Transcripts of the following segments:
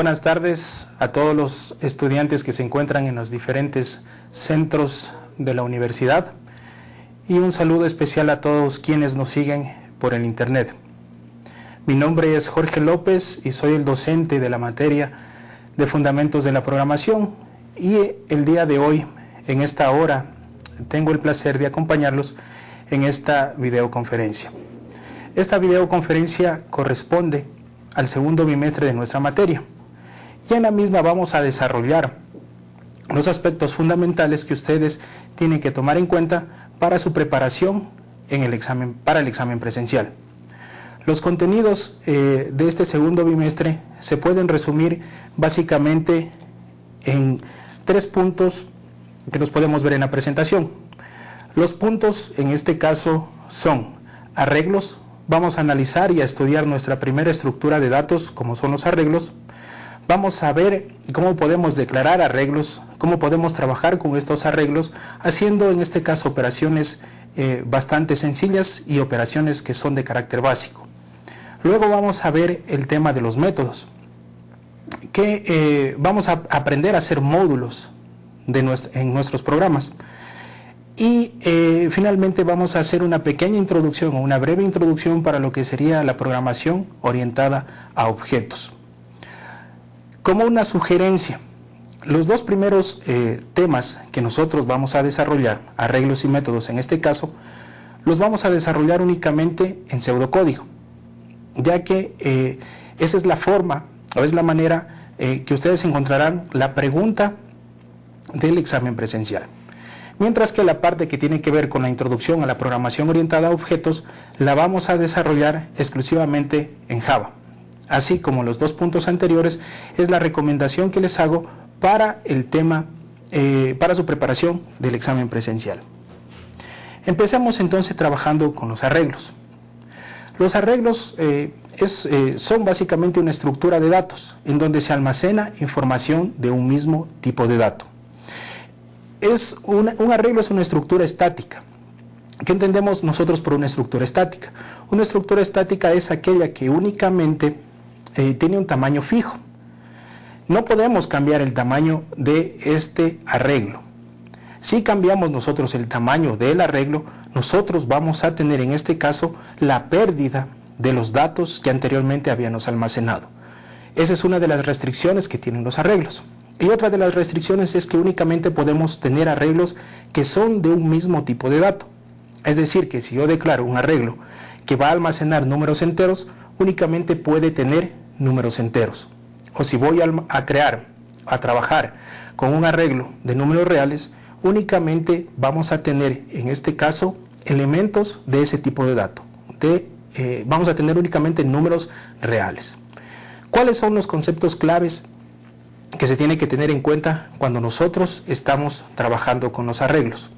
Buenas tardes a todos los estudiantes que se encuentran en los diferentes centros de la universidad y un saludo especial a todos quienes nos siguen por el internet. Mi nombre es Jorge López y soy el docente de la materia de Fundamentos de la Programación y el día de hoy, en esta hora, tengo el placer de acompañarlos en esta videoconferencia. Esta videoconferencia corresponde al segundo bimestre de nuestra materia y en la misma vamos a desarrollar los aspectos fundamentales que ustedes tienen que tomar en cuenta para su preparación en el examen, para el examen presencial. Los contenidos eh, de este segundo bimestre se pueden resumir básicamente en tres puntos que los podemos ver en la presentación. Los puntos en este caso son arreglos, vamos a analizar y a estudiar nuestra primera estructura de datos como son los arreglos, Vamos a ver cómo podemos declarar arreglos, cómo podemos trabajar con estos arreglos, haciendo en este caso operaciones eh, bastante sencillas y operaciones que son de carácter básico. Luego vamos a ver el tema de los métodos, que eh, vamos a aprender a hacer módulos en nuestros programas. Y eh, finalmente vamos a hacer una pequeña introducción o una breve introducción para lo que sería la programación orientada a objetos. Como una sugerencia, los dos primeros eh, temas que nosotros vamos a desarrollar, arreglos y métodos en este caso, los vamos a desarrollar únicamente en pseudocódigo, ya que eh, esa es la forma o es la manera eh, que ustedes encontrarán la pregunta del examen presencial. Mientras que la parte que tiene que ver con la introducción a la programación orientada a objetos la vamos a desarrollar exclusivamente en Java así como los dos puntos anteriores, es la recomendación que les hago para el tema, eh, para su preparación del examen presencial. Empecemos entonces trabajando con los arreglos. Los arreglos eh, eh, son básicamente una estructura de datos en donde se almacena información de un mismo tipo de dato. Es un arreglo es una estructura estática. ¿Qué entendemos nosotros por una estructura estática? Una estructura estática es aquella que únicamente eh, tiene un tamaño fijo. No podemos cambiar el tamaño de este arreglo. Si cambiamos nosotros el tamaño del arreglo, nosotros vamos a tener en este caso la pérdida de los datos que anteriormente habíamos almacenado. Esa es una de las restricciones que tienen los arreglos. Y otra de las restricciones es que únicamente podemos tener arreglos que son de un mismo tipo de dato. Es decir, que si yo declaro un arreglo que va a almacenar números enteros, únicamente puede tener números enteros. O si voy a, crear, a trabajar con un arreglo de números reales, únicamente vamos a tener en este caso elementos de ese tipo de dato. De, eh, vamos a tener únicamente números reales. ¿Cuáles son los conceptos claves que se tiene que tener en cuenta cuando nosotros estamos trabajando con los arreglos?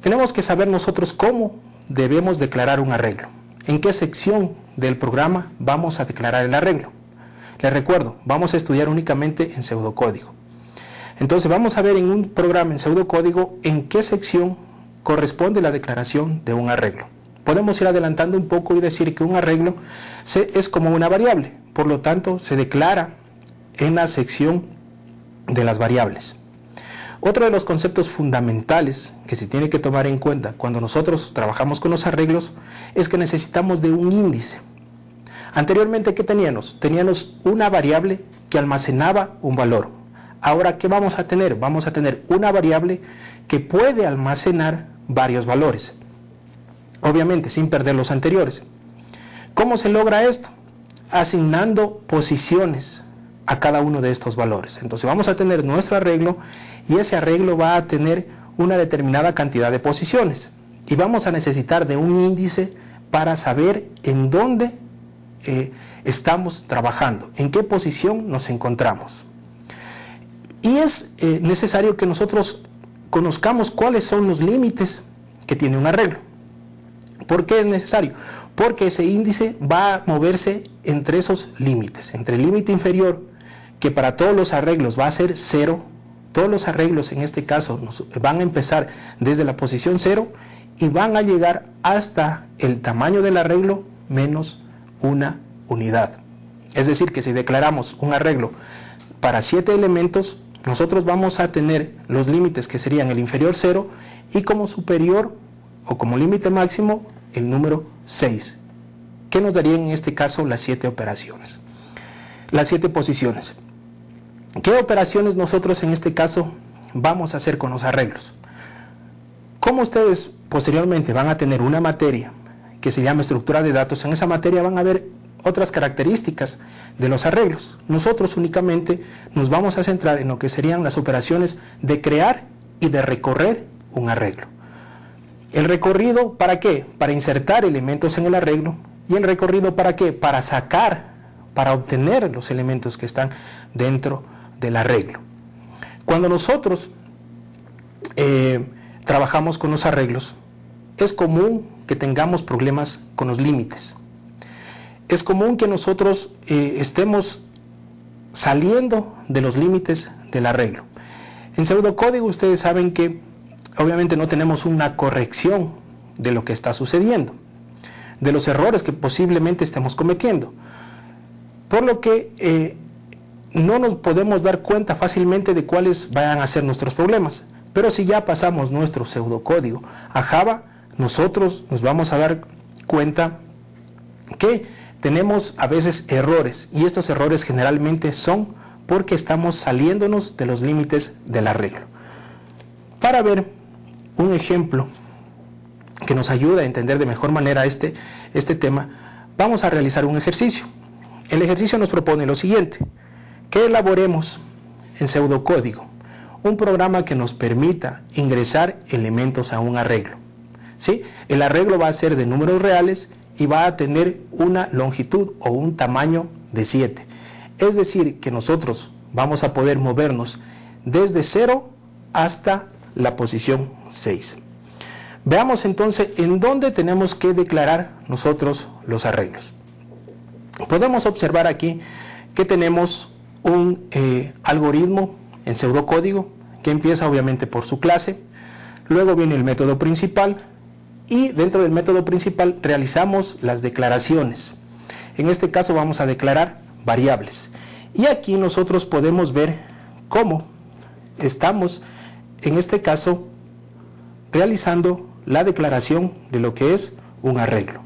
Tenemos que saber nosotros cómo debemos declarar un arreglo en qué sección del programa vamos a declarar el arreglo. Les recuerdo, vamos a estudiar únicamente en pseudocódigo. Entonces vamos a ver en un programa en pseudocódigo en qué sección corresponde la declaración de un arreglo. Podemos ir adelantando un poco y decir que un arreglo es como una variable, por lo tanto se declara en la sección de las variables. Otro de los conceptos fundamentales que se tiene que tomar en cuenta cuando nosotros trabajamos con los arreglos es que necesitamos de un índice. Anteriormente, ¿qué teníamos? Teníamos una variable que almacenaba un valor. Ahora, ¿qué vamos a tener? Vamos a tener una variable que puede almacenar varios valores. Obviamente, sin perder los anteriores. ¿Cómo se logra esto? Asignando posiciones a cada uno de estos valores. Entonces vamos a tener nuestro arreglo y ese arreglo va a tener una determinada cantidad de posiciones y vamos a necesitar de un índice para saber en dónde eh, estamos trabajando, en qué posición nos encontramos. Y es eh, necesario que nosotros conozcamos cuáles son los límites que tiene un arreglo. ¿Por qué es necesario? Porque ese índice va a moverse entre esos límites, entre el límite inferior que para todos los arreglos va a ser cero, todos los arreglos en este caso van a empezar desde la posición cero y van a llegar hasta el tamaño del arreglo menos una unidad. Es decir, que si declaramos un arreglo para siete elementos, nosotros vamos a tener los límites que serían el inferior 0 y como superior o como límite máximo el número 6, que nos darían en este caso las siete operaciones, las siete posiciones. ¿Qué operaciones nosotros en este caso vamos a hacer con los arreglos? Como ustedes posteriormente van a tener una materia que se llama estructura de datos, en esa materia van a ver otras características de los arreglos. Nosotros únicamente nos vamos a centrar en lo que serían las operaciones de crear y de recorrer un arreglo. El recorrido, ¿para qué? Para insertar elementos en el arreglo. ¿Y el recorrido para qué? Para sacar, para obtener los elementos que están dentro del arreglo. Cuando nosotros eh, trabajamos con los arreglos, es común que tengamos problemas con los límites es común que nosotros eh, estemos saliendo de los límites del arreglo. En pseudocódigo ustedes saben que obviamente no tenemos una corrección de lo que está sucediendo, de los errores que posiblemente estemos cometiendo. Por lo que eh, no nos podemos dar cuenta fácilmente de cuáles vayan a ser nuestros problemas. Pero si ya pasamos nuestro pseudocódigo a Java, nosotros nos vamos a dar cuenta que tenemos a veces errores y estos errores generalmente son porque estamos saliéndonos de los límites del arreglo. Para ver un ejemplo que nos ayuda a entender de mejor manera este, este tema, vamos a realizar un ejercicio. El ejercicio nos propone lo siguiente, que elaboremos en pseudocódigo un programa que nos permita ingresar elementos a un arreglo. ¿sí? El arreglo va a ser de números reales y va a tener una longitud o un tamaño de 7. Es decir, que nosotros vamos a poder movernos desde 0 hasta la posición 6. Veamos entonces en dónde tenemos que declarar nosotros los arreglos. Podemos observar aquí que tenemos un eh, algoritmo en pseudocódigo que empieza obviamente por su clase, luego viene el método principal, y dentro del método principal realizamos las declaraciones. En este caso vamos a declarar variables. Y aquí nosotros podemos ver cómo estamos, en este caso, realizando la declaración de lo que es un arreglo.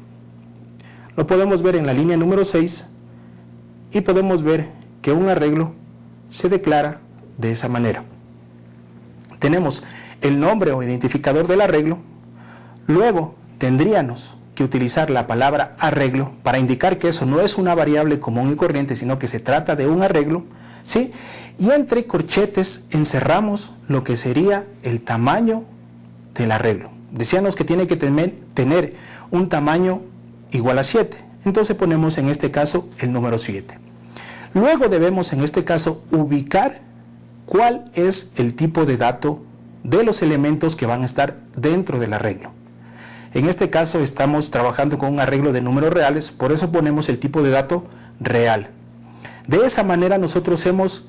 Lo podemos ver en la línea número 6 y podemos ver que un arreglo se declara de esa manera. Tenemos el nombre o identificador del arreglo, Luego tendríamos que utilizar la palabra arreglo para indicar que eso no es una variable común y corriente, sino que se trata de un arreglo, ¿sí? Y entre corchetes encerramos lo que sería el tamaño del arreglo. Decíamos que tiene que tener un tamaño igual a 7. Entonces ponemos en este caso el número 7. Luego debemos en este caso ubicar cuál es el tipo de dato de los elementos que van a estar dentro del arreglo. En este caso estamos trabajando con un arreglo de números reales, por eso ponemos el tipo de dato real. De esa manera nosotros hemos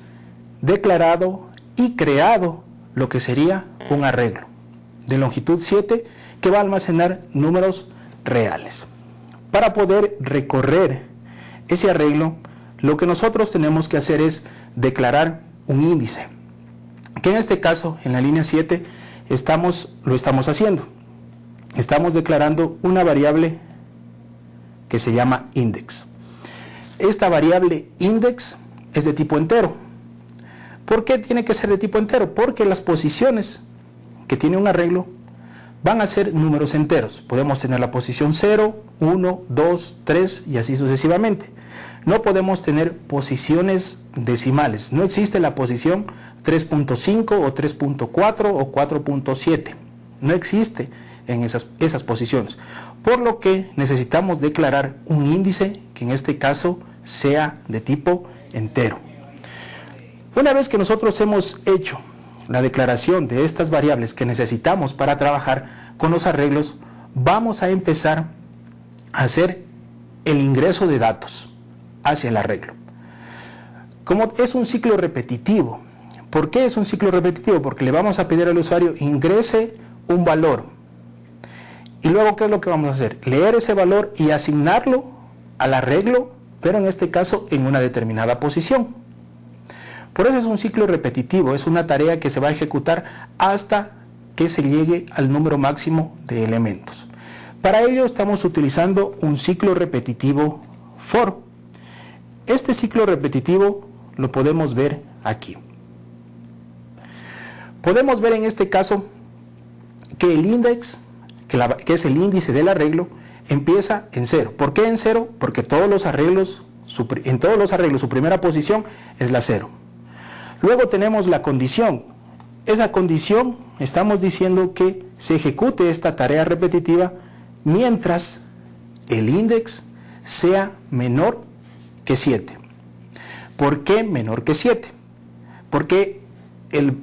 declarado y creado lo que sería un arreglo de longitud 7 que va a almacenar números reales. Para poder recorrer ese arreglo, lo que nosotros tenemos que hacer es declarar un índice, que en este caso, en la línea 7, estamos, lo estamos haciendo estamos declarando una variable que se llama index. Esta variable index es de tipo entero. ¿Por qué tiene que ser de tipo entero? Porque las posiciones que tiene un arreglo van a ser números enteros. Podemos tener la posición 0, 1, 2, 3 y así sucesivamente. No podemos tener posiciones decimales. No existe la posición 3.5 o 3.4 o 4.7. No existe en esas, esas posiciones. Por lo que necesitamos declarar un índice que en este caso sea de tipo entero. Una vez que nosotros hemos hecho la declaración de estas variables que necesitamos para trabajar con los arreglos, vamos a empezar a hacer el ingreso de datos hacia el arreglo. Como es un ciclo repetitivo, ¿por qué es un ciclo repetitivo? Porque le vamos a pedir al usuario ingrese un valor y luego, ¿qué es lo que vamos a hacer? Leer ese valor y asignarlo al arreglo pero en este caso en una determinada posición. Por eso es un ciclo repetitivo, es una tarea que se va a ejecutar hasta que se llegue al número máximo de elementos. Para ello estamos utilizando un ciclo repetitivo for. Este ciclo repetitivo lo podemos ver aquí. Podemos ver en este caso que el índice, que, es el índice del arreglo, empieza en cero. ¿Por qué en cero? Porque todos los arreglos, en todos los arreglos su primera posición es la cero. Luego tenemos la condición. Esa condición, estamos diciendo que se ejecute esta tarea repetitiva mientras el índice sea menor que 7. ¿Por qué menor que 7? Porque el,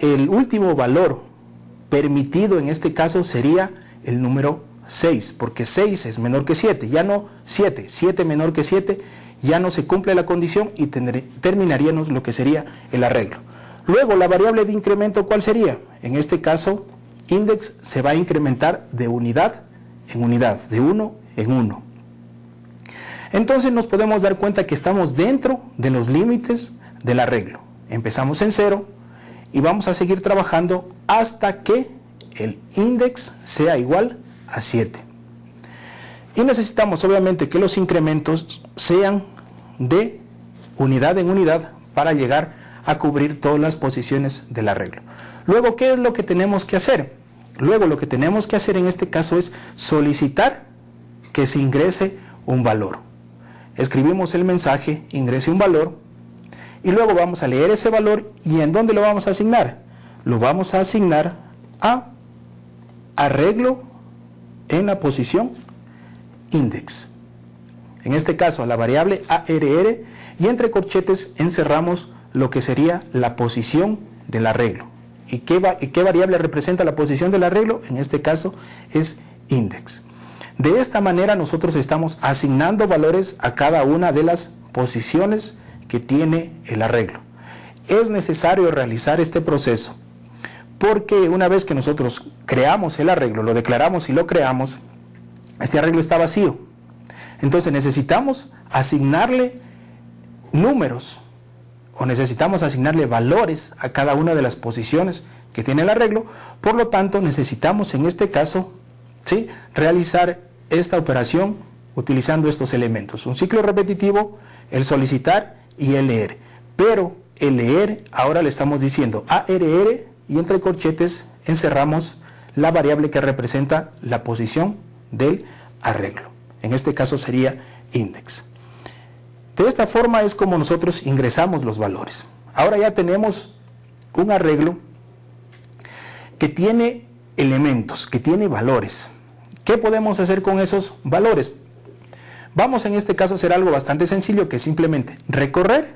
el, último valor permitido en este caso sería el número 6, porque 6 es menor que 7, ya no 7, 7 menor que 7 ya no se cumple la condición y terminaríamos lo que sería el arreglo. Luego, la variable de incremento, ¿cuál sería? En este caso, index se va a incrementar de unidad en unidad, de 1 en 1. Entonces nos podemos dar cuenta que estamos dentro de los límites del arreglo. Empezamos en 0 y vamos a seguir trabajando hasta que el index sea igual a 7. Y necesitamos obviamente que los incrementos sean de unidad en unidad para llegar a cubrir todas las posiciones del arreglo. Luego, ¿qué es lo que tenemos que hacer? Luego, lo que tenemos que hacer en este caso es solicitar que se ingrese un valor. Escribimos el mensaje, ingrese un valor, y luego vamos a leer ese valor y ¿en dónde lo vamos a asignar? Lo vamos a asignar a arreglo en la posición index en este caso a la variable ARR, y entre corchetes encerramos lo que sería la posición del arreglo. ¿Y qué, qué variable representa la posición del arreglo? En este caso es index. De esta manera nosotros estamos asignando valores a cada una de las posiciones que tiene el arreglo. Es necesario realizar este proceso porque una vez que nosotros creamos el arreglo, lo declaramos y lo creamos, este arreglo está vacío. Entonces necesitamos asignarle números o necesitamos asignarle valores a cada una de las posiciones que tiene el arreglo. Por lo tanto, necesitamos en este caso ¿sí? realizar esta operación utilizando estos elementos. Un ciclo repetitivo, el solicitar y el leer. Pero el leer, ahora le estamos diciendo ARR y entre corchetes encerramos la variable que representa la posición del arreglo. En este caso sería index. De esta forma es como nosotros ingresamos los valores. Ahora ya tenemos un arreglo que tiene elementos, que tiene valores. ¿Qué podemos hacer con esos valores? Vamos en este caso a hacer algo bastante sencillo que es simplemente recorrer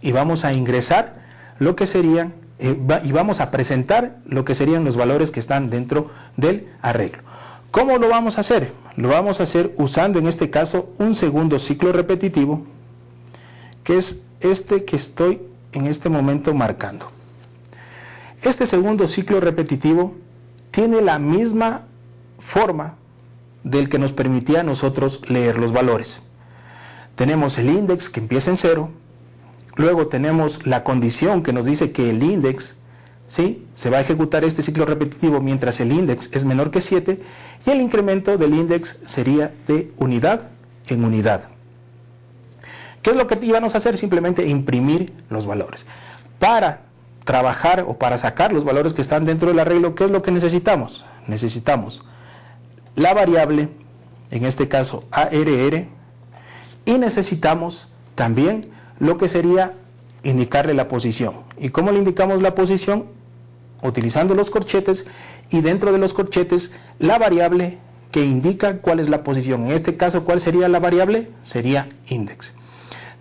y vamos a ingresar lo que serían eh, y vamos a presentar lo que serían los valores que están dentro del arreglo. ¿Cómo lo vamos a hacer? Lo vamos a hacer usando en este caso un segundo ciclo repetitivo, que es este que estoy en este momento marcando. Este segundo ciclo repetitivo tiene la misma forma del que nos permitía a nosotros leer los valores. Tenemos el índice que empieza en cero, luego tenemos la condición que nos dice que el índice ¿sí? se va a ejecutar este ciclo repetitivo mientras el índice es menor que 7 y el incremento del índice sería de unidad en unidad. ¿Qué es lo que íbamos a hacer? Simplemente imprimir los valores. Para trabajar o para sacar los valores que están dentro del arreglo, ¿qué es lo que necesitamos? Necesitamos la variable, en este caso ARR, y necesitamos también lo que sería indicarle la posición. ¿Y cómo le indicamos la posición? utilizando los corchetes y dentro de los corchetes la variable que indica cuál es la posición. En este caso, ¿cuál sería la variable? Sería index.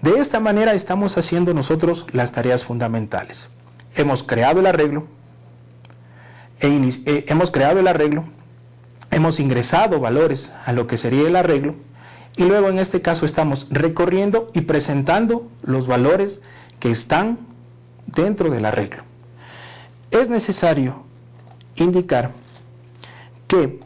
De esta manera estamos haciendo nosotros las tareas fundamentales. Hemos creado el arreglo, e eh, hemos creado el arreglo, hemos ingresado valores a lo que sería el arreglo y luego en este caso estamos recorriendo y presentando los valores que están dentro del arreglo. Es necesario indicar que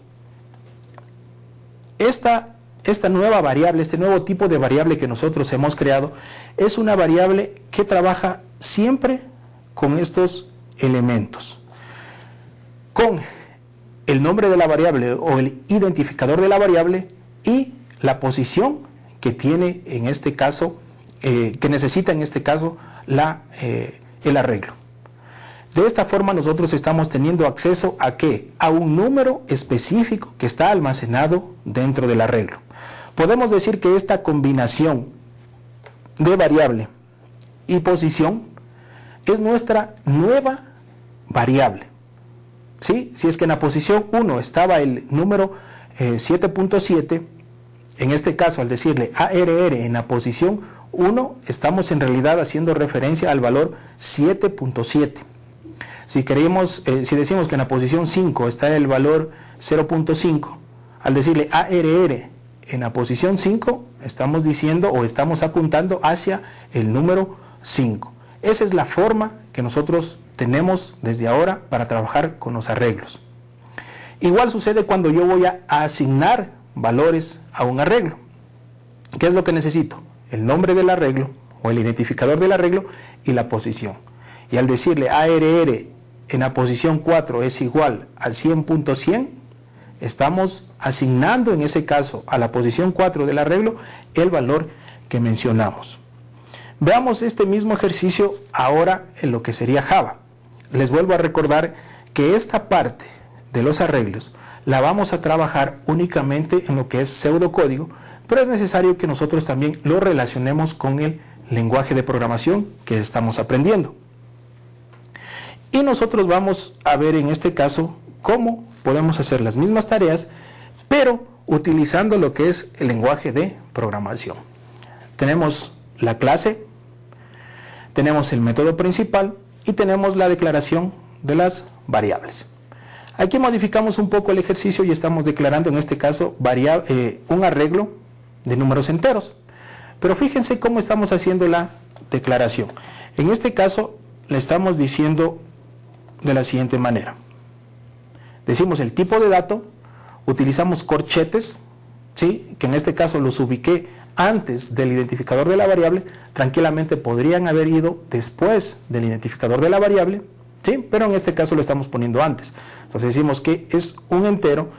esta esta nueva variable, este nuevo tipo de variable que nosotros hemos creado, es una variable que trabaja siempre con estos elementos. Con el nombre de la variable o el identificador de la variable y la posición que tiene en este caso, eh, que necesita en este caso la, eh, el arreglo. De esta forma nosotros estamos teniendo acceso a qué? A un número específico que está almacenado dentro del arreglo. Podemos decir que esta combinación de variable y posición es nuestra nueva variable. ¿Sí? Si es que en la posición 1 estaba el número 7.7, eh, en este caso al decirle ARR en la posición 1, estamos en realidad haciendo referencia al valor 7.7. Si, queremos, eh, si decimos que en la posición 5 está el valor 0.5, al decirle ARR en la posición 5 estamos diciendo o estamos apuntando hacia el número 5. Esa es la forma que nosotros tenemos desde ahora para trabajar con los arreglos. Igual sucede cuando yo voy a asignar valores a un arreglo. ¿Qué es lo que necesito? El nombre del arreglo o el identificador del arreglo y la posición. Y al decirle ARR en la posición 4 es igual al 100.100, estamos asignando en ese caso a la posición 4 del arreglo el valor que mencionamos. Veamos este mismo ejercicio ahora en lo que sería Java. Les vuelvo a recordar que esta parte de los arreglos la vamos a trabajar únicamente en lo que es pseudocódigo, pero es necesario que nosotros también lo relacionemos con el lenguaje de programación que estamos aprendiendo. Y nosotros vamos a ver en este caso cómo podemos hacer las mismas tareas, pero utilizando lo que es el lenguaje de programación. Tenemos la clase, tenemos el método principal y tenemos la declaración de las variables. Aquí modificamos un poco el ejercicio y estamos declarando en este caso eh, un arreglo de números enteros. Pero fíjense cómo estamos haciendo la declaración. En este caso le estamos diciendo de la siguiente manera. Decimos el tipo de dato, utilizamos corchetes, ¿sí? que en este caso los ubiqué antes del identificador de la variable, tranquilamente podrían haber ido después del identificador de la variable, ¿sí? pero en este caso lo estamos poniendo antes. Entonces decimos que es un entero,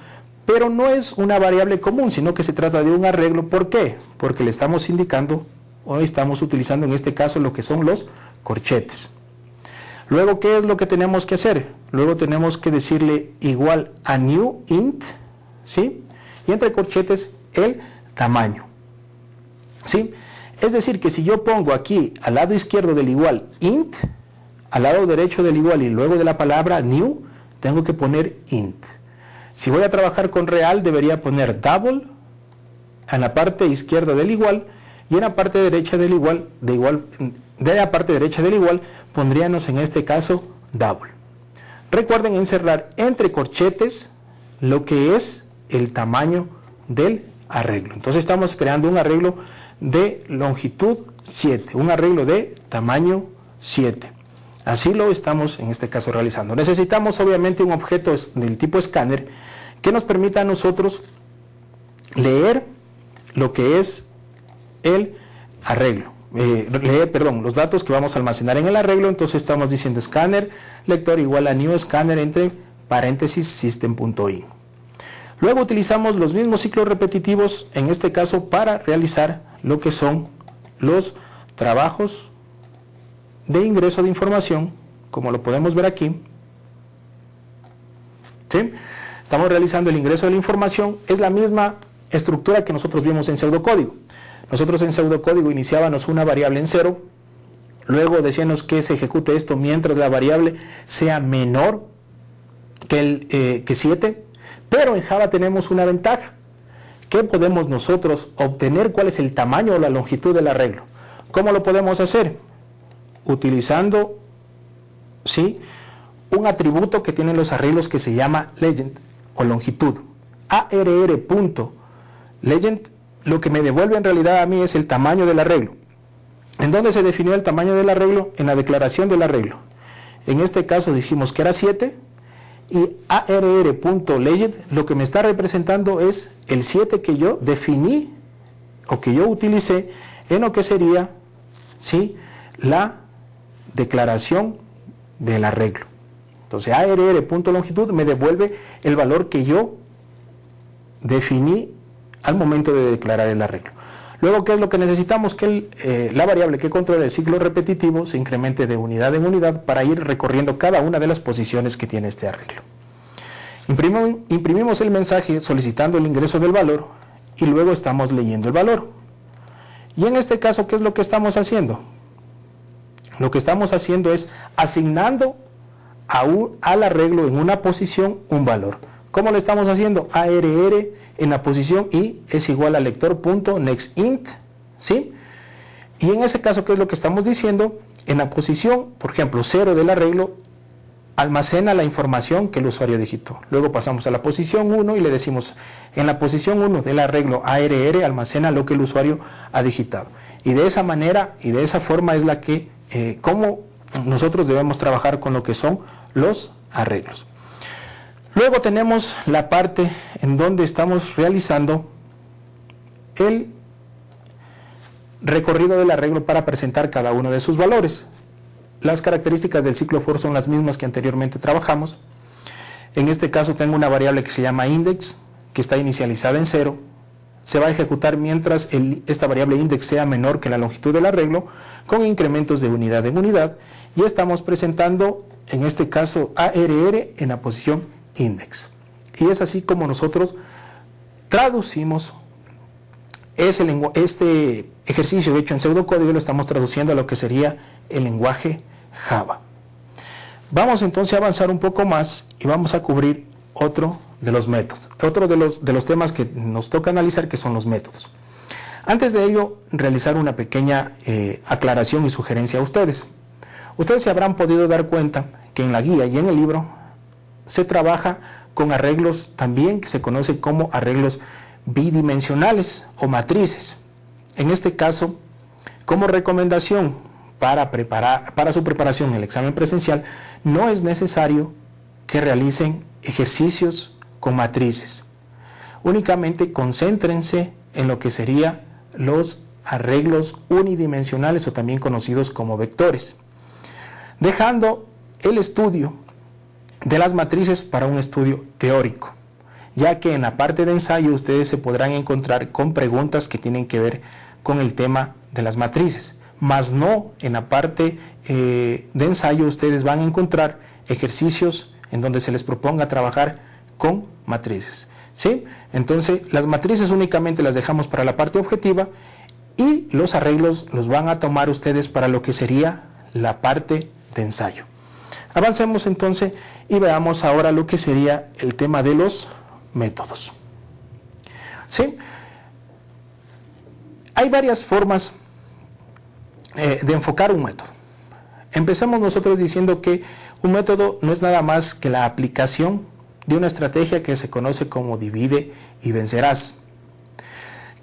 pero no es una variable común, sino que se trata de un arreglo. ¿Por qué? Porque le estamos indicando o estamos utilizando en este caso lo que son los corchetes. Luego, ¿qué es lo que tenemos que hacer? Luego tenemos que decirle igual a new int, ¿sí? Y entre corchetes el tamaño, ¿sí? Es decir, que si yo pongo aquí al lado izquierdo del igual int, al lado derecho del igual y luego de la palabra new, tengo que poner int. Si voy a trabajar con real, debería poner double en la parte izquierda del igual y en la parte derecha del igual, de igual de la parte derecha del igual pondríamos en este caso double. Recuerden encerrar entre corchetes lo que es el tamaño del arreglo. Entonces estamos creando un arreglo de longitud 7, un arreglo de tamaño 7. Así lo estamos en este caso realizando. Necesitamos obviamente un objeto del tipo escáner que nos permita a nosotros leer lo que es el arreglo eh, leer, perdón, los datos que vamos a almacenar en el arreglo, entonces estamos diciendo escáner lector igual a new scanner entre paréntesis system.in. Luego utilizamos los mismos ciclos repetitivos, en este caso para realizar lo que son los trabajos de ingreso de información, como lo podemos ver aquí. Estamos realizando el ingreso de la información, es la misma estructura que nosotros vimos en pseudocódigo. Nosotros en pseudocódigo iniciábamos una variable en cero, luego decíamos que se ejecute esto mientras la variable sea menor que, el, eh, que 7, pero en Java tenemos una ventaja. ¿Qué podemos nosotros obtener? ¿Cuál es el tamaño o la longitud del arreglo? ¿Cómo lo podemos hacer? Utilizando ¿sí? un atributo que tienen los arreglos que se llama legend o longitud. ARR.legend lo que me devuelve en realidad a mí es el tamaño del arreglo. ¿En dónde se definió el tamaño del arreglo? En la declaración del arreglo. En este caso dijimos que era 7 Y arr.legend lo que me está representando es el 7 que yo definí o que yo utilicé en lo que sería ¿sí? la declaración del arreglo. Entonces arr.longitud me devuelve el valor que yo definí al momento de declarar el arreglo. Luego, ¿qué es lo que necesitamos? Que eh, la variable que controla el ciclo repetitivo se incremente de unidad en unidad para ir recorriendo cada una de las posiciones que tiene este arreglo. imprimimos el mensaje solicitando el ingreso del valor y luego estamos leyendo el valor. Y en este caso, ¿qué es lo que estamos haciendo? Lo que estamos haciendo es asignando al arreglo en una posición un valor. ¿Cómo lo estamos haciendo? ARR en la posición i es igual a lector.nextInt, ¿sí? Y en ese caso, ¿qué es lo que estamos diciendo? En la posición, por ejemplo, 0 del arreglo, almacena la información que el usuario digitó. Luego pasamos a la posición 1 y le decimos, en la posición 1 del arreglo ARR almacena lo que el usuario ha digitado. Y de esa manera y de esa forma es la que, eh, cómo nosotros debemos trabajar con lo que son los arreglos. Luego tenemos la parte en donde estamos realizando el recorrido del arreglo para presentar cada uno de sus valores. Las características del ciclo for son las mismas que anteriormente trabajamos. En este caso tengo una variable que se llama index, que está inicializada en cero. Se va a ejecutar mientras esta variable index sea menor que la longitud del arreglo, con incrementos de unidad en unidad. Y estamos presentando, en este caso, ARR en la posición index. Y es así como nosotros traducimos ese este ejercicio hecho en pseudocódigo lo estamos traduciendo a lo que sería el lenguaje Java. Vamos entonces a avanzar un poco más y vamos a cubrir otro de los métodos, otro de los, de los temas que nos toca analizar que son los métodos. Antes de ello, realizar una pequeña eh, aclaración y sugerencia a ustedes. Ustedes se habrán podido dar cuenta que en la guía y en el libro se trabaja con arreglos también que se conoce como arreglos bidimensionales o matrices. En este caso, como recomendación para, preparar, para su preparación en el examen presencial, no es necesario que realicen ejercicios con matrices. Únicamente concéntrense en lo que serían los arreglos unidimensionales o también conocidos como vectores, dejando el estudio de las matrices para un estudio teórico, ya que en la parte de ensayo ustedes se podrán encontrar con preguntas que tienen que ver con el tema de las matrices, más no en la parte eh, de ensayo ustedes van a encontrar ejercicios en donde se les proponga trabajar con matrices. ¿sí? Entonces las matrices únicamente las dejamos para la parte objetiva y los arreglos los van a tomar ustedes para lo que sería la parte de ensayo. Avancemos entonces y veamos ahora lo que sería el tema de los métodos. ¿Sí? Hay varias formas eh, de enfocar un método. Empecemos nosotros diciendo que un método no es nada más que la aplicación de una estrategia que se conoce como divide y vencerás.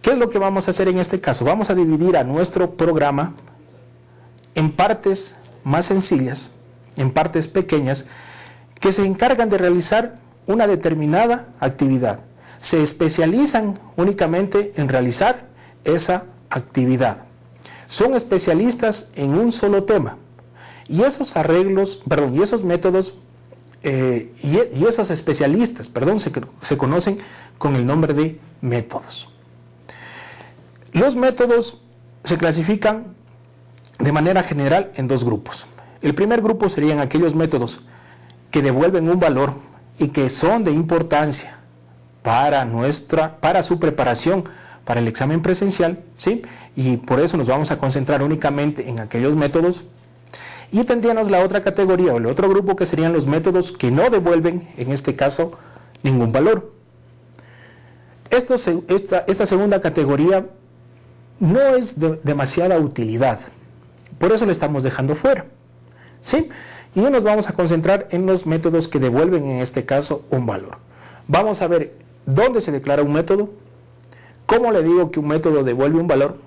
¿Qué es lo que vamos a hacer en este caso? Vamos a dividir a nuestro programa en partes más sencillas, en partes pequeñas, que se encargan de realizar una determinada actividad. Se especializan únicamente en realizar esa actividad. Son especialistas en un solo tema. Y esos arreglos, perdón, y esos métodos, eh, y, esos especialistas, perdón, se, se conocen con el nombre de métodos. Los métodos se clasifican de manera general en dos grupos. El primer grupo serían aquellos métodos que devuelven un valor y que son de importancia para, nuestra, para su preparación para el examen presencial, ¿sí? Y por eso nos vamos a concentrar únicamente en aquellos métodos. Y tendríamos la otra categoría o el otro grupo que serían los métodos que no devuelven, en este caso, ningún valor. Esto, esta, esta segunda categoría no es de demasiada utilidad, por eso lo estamos dejando fuera. ¿sí? Y nos vamos a concentrar en los métodos que devuelven en este caso un valor. Vamos a ver dónde se declara un método, cómo le digo que un método devuelve un valor,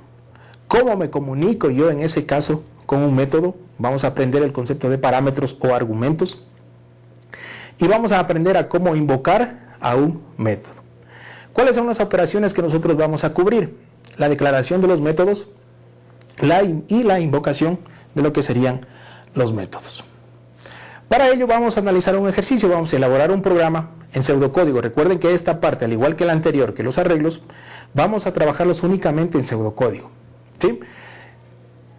cómo me comunico yo en ese caso con un método, vamos a aprender el concepto de parámetros o argumentos, y vamos a aprender a cómo invocar a un método. ¿Cuáles son las operaciones que nosotros vamos a cubrir? La declaración de los métodos y la invocación de lo que serían los métodos. Para ello vamos a analizar un ejercicio, vamos a elaborar un programa en pseudocódigo. Recuerden que esta parte, al igual que la anterior, que los arreglos, vamos a trabajarlos únicamente en pseudocódigo. ¿sí?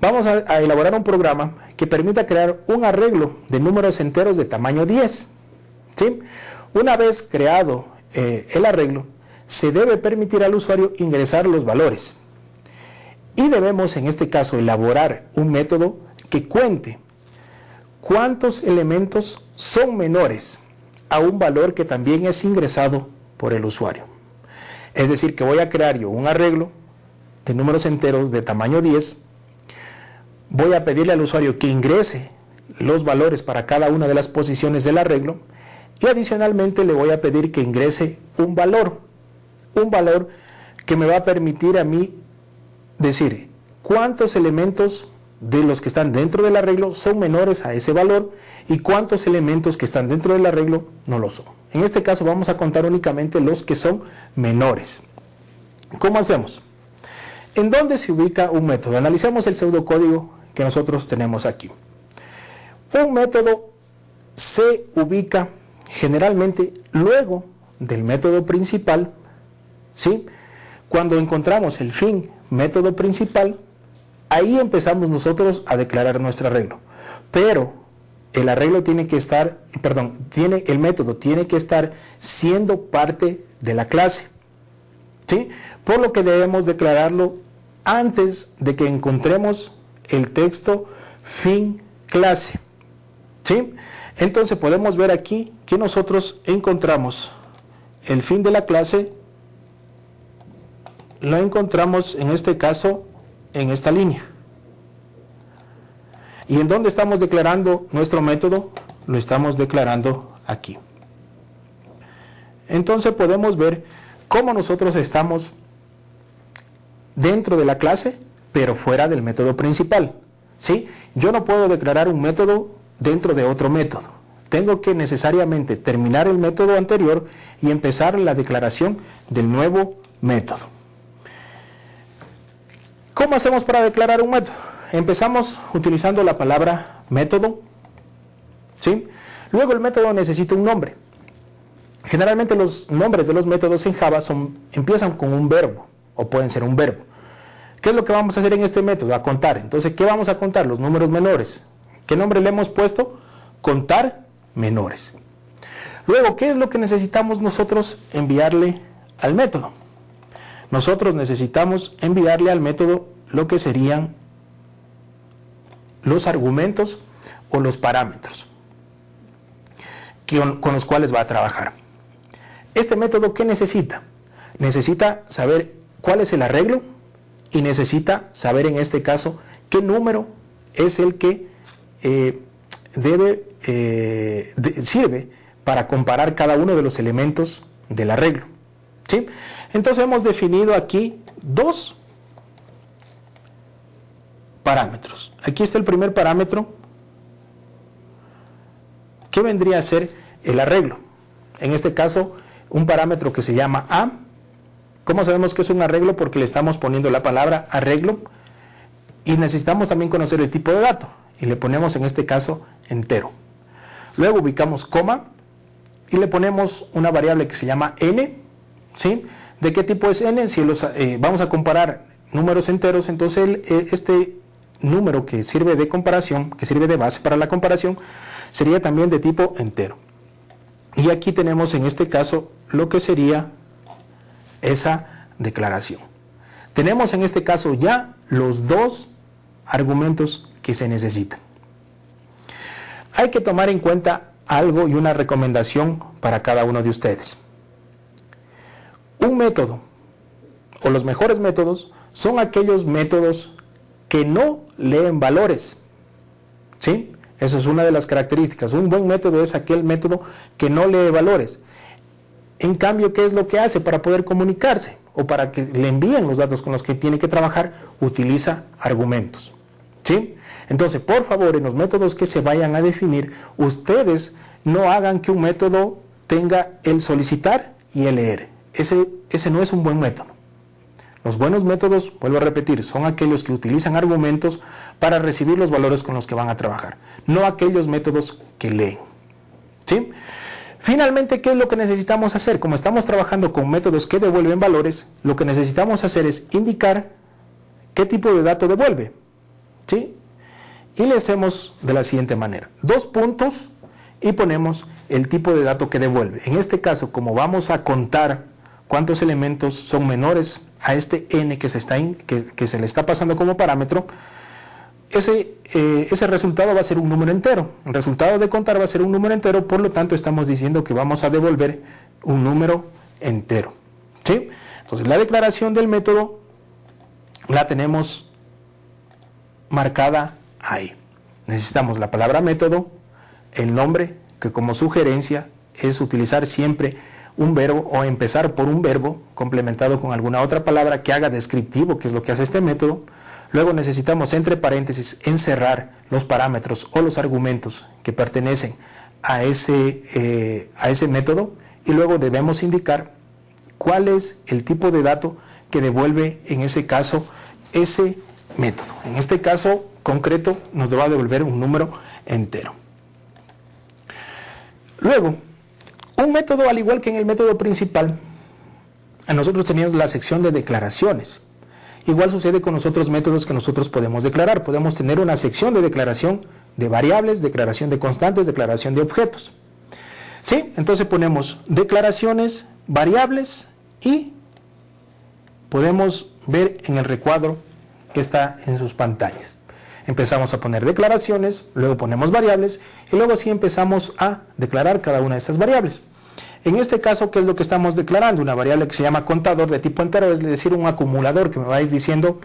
Vamos a, elaborar un programa que permita crear un arreglo de números enteros de tamaño 10. ¿sí? Una vez creado eh, el arreglo, se debe permitir al usuario ingresar los valores. Y debemos, en este caso, elaborar un método que cuente cuántos elementos son menores a un valor que también es ingresado por el usuario. Es decir, que voy a crear yo un arreglo de números enteros de tamaño 10, voy a pedirle al usuario que ingrese los valores para cada una de las posiciones del arreglo y adicionalmente le voy a pedir que ingrese un valor, un valor que me va a permitir a mí decir cuántos elementos de los que están dentro del arreglo son menores a ese valor y cuántos elementos que están dentro del arreglo no lo son. En este caso vamos a contar únicamente los que son menores. ¿Cómo hacemos? ¿En dónde se ubica un método? Analicemos el pseudocódigo que nosotros tenemos aquí. Un método se ubica generalmente luego del método principal, ¿sí? Cuando encontramos el fin método principal, Ahí empezamos nosotros a declarar nuestro arreglo. Pero el arreglo tiene que estar, perdón, tiene, el método tiene que estar siendo parte de la clase. ¿sí? Por lo que debemos declararlo antes de que encontremos el texto fin clase. ¿sí? Entonces podemos ver aquí que nosotros encontramos el fin de la clase, lo encontramos en este caso en esta línea. ¿Y en dónde estamos declarando nuestro método? Lo estamos declarando aquí. Entonces podemos ver cómo nosotros estamos dentro de la clase, pero fuera del método principal. ¿sí? Yo no puedo declarar un método dentro de otro método. Tengo que necesariamente terminar el método anterior y empezar la declaración del nuevo método. ¿Cómo hacemos para declarar un método? Empezamos utilizando la palabra método, ¿sí? Luego el método necesita un nombre. Generalmente los nombres de los métodos en Java son, empiezan con un verbo o pueden ser un verbo. ¿Qué es lo que vamos a hacer en este método? A contar. Entonces, ¿qué vamos a contar? Los números menores. ¿Qué nombre le hemos puesto? Contar menores. Luego, ¿qué es lo que necesitamos nosotros enviarle al método? Nosotros necesitamos enviarle al método lo que serían los argumentos o los parámetros con los cuales va a trabajar. Este método, ¿qué necesita? Necesita saber cuál es el arreglo y necesita saber en este caso qué número es el que eh, debe, eh, sirve para comparar cada uno de los elementos del arreglo. ¿sí? Entonces hemos definido aquí dos parámetros. Aquí está el primer parámetro que vendría a ser el arreglo. En este caso, un parámetro que se llama A. ¿Cómo sabemos que es un arreglo? Porque le estamos poniendo la palabra arreglo y necesitamos también conocer el tipo de dato y le ponemos en este caso entero. Luego ubicamos coma y le ponemos una variable que se llama n, ¿sí? ¿De qué tipo es n? Si los, eh, vamos a comparar números enteros, entonces eh, este número que sirve de comparación, que sirve de base para la comparación, sería también de tipo entero. Y aquí tenemos en este caso lo que sería esa declaración. Tenemos en este caso ya los dos argumentos que se necesitan. Hay que tomar en cuenta algo y una recomendación para cada uno de ustedes. Un método o los mejores métodos son aquellos métodos que no leen valores. ¿Sí? Esa es una de las características. Un buen método es aquel método que no lee valores. En cambio, ¿qué es lo que hace para poder comunicarse o para que le envíen los datos con los que tiene que trabajar? Utiliza argumentos. ¿Sí? Entonces, por favor, en los métodos que se vayan a definir, ustedes no hagan que un método tenga el solicitar y el leer. Ese, ese no es un buen método. Los buenos métodos, vuelvo a repetir, son aquellos que utilizan argumentos para recibir los valores con los que van a trabajar, no aquellos métodos que leen. ¿Sí? Finalmente, ¿qué es lo que necesitamos hacer? Como estamos trabajando con métodos que devuelven valores, lo que necesitamos hacer es indicar qué tipo de dato devuelve. ¿Sí? Y le hacemos de la siguiente manera. Dos puntos y ponemos el tipo de dato que devuelve. En este caso, como vamos a contar cuántos elementos son menores a este n que se, está que, se le está pasando como parámetro, ese, eh, ese resultado va a ser un número entero. El resultado de contar va a ser un número entero, por lo tanto estamos diciendo que vamos a devolver un número entero. ¿sí? Entonces la declaración del método la tenemos marcada ahí. Necesitamos la palabra método, el nombre, que como sugerencia es utilizar siempre un verbo o empezar por un verbo complementado con alguna otra palabra que haga descriptivo, que es lo que hace este método. Luego necesitamos entre paréntesis encerrar los parámetros o los argumentos que pertenecen a ese, eh, a ese método y luego debemos indicar cuál es el tipo de dato que devuelve en ese caso ese método. En este caso concreto nos va a devolver un número entero. Luego, un método al igual que en el método principal, nosotros teníamos la sección de declaraciones. Igual sucede con los otros métodos que nosotros podemos declarar. Podemos tener una sección de declaración de variables, declaración de constantes, declaración de objetos. ¿Sí? Entonces ponemos declaraciones, variables y podemos ver en el recuadro que está en sus pantallas. Empezamos a poner declaraciones, luego ponemos variables y luego sí empezamos a declarar cada una de esas variables. En este caso, ¿qué es lo que estamos declarando? Una variable que se llama contador de tipo entero, es decir, un acumulador que me va a ir diciendo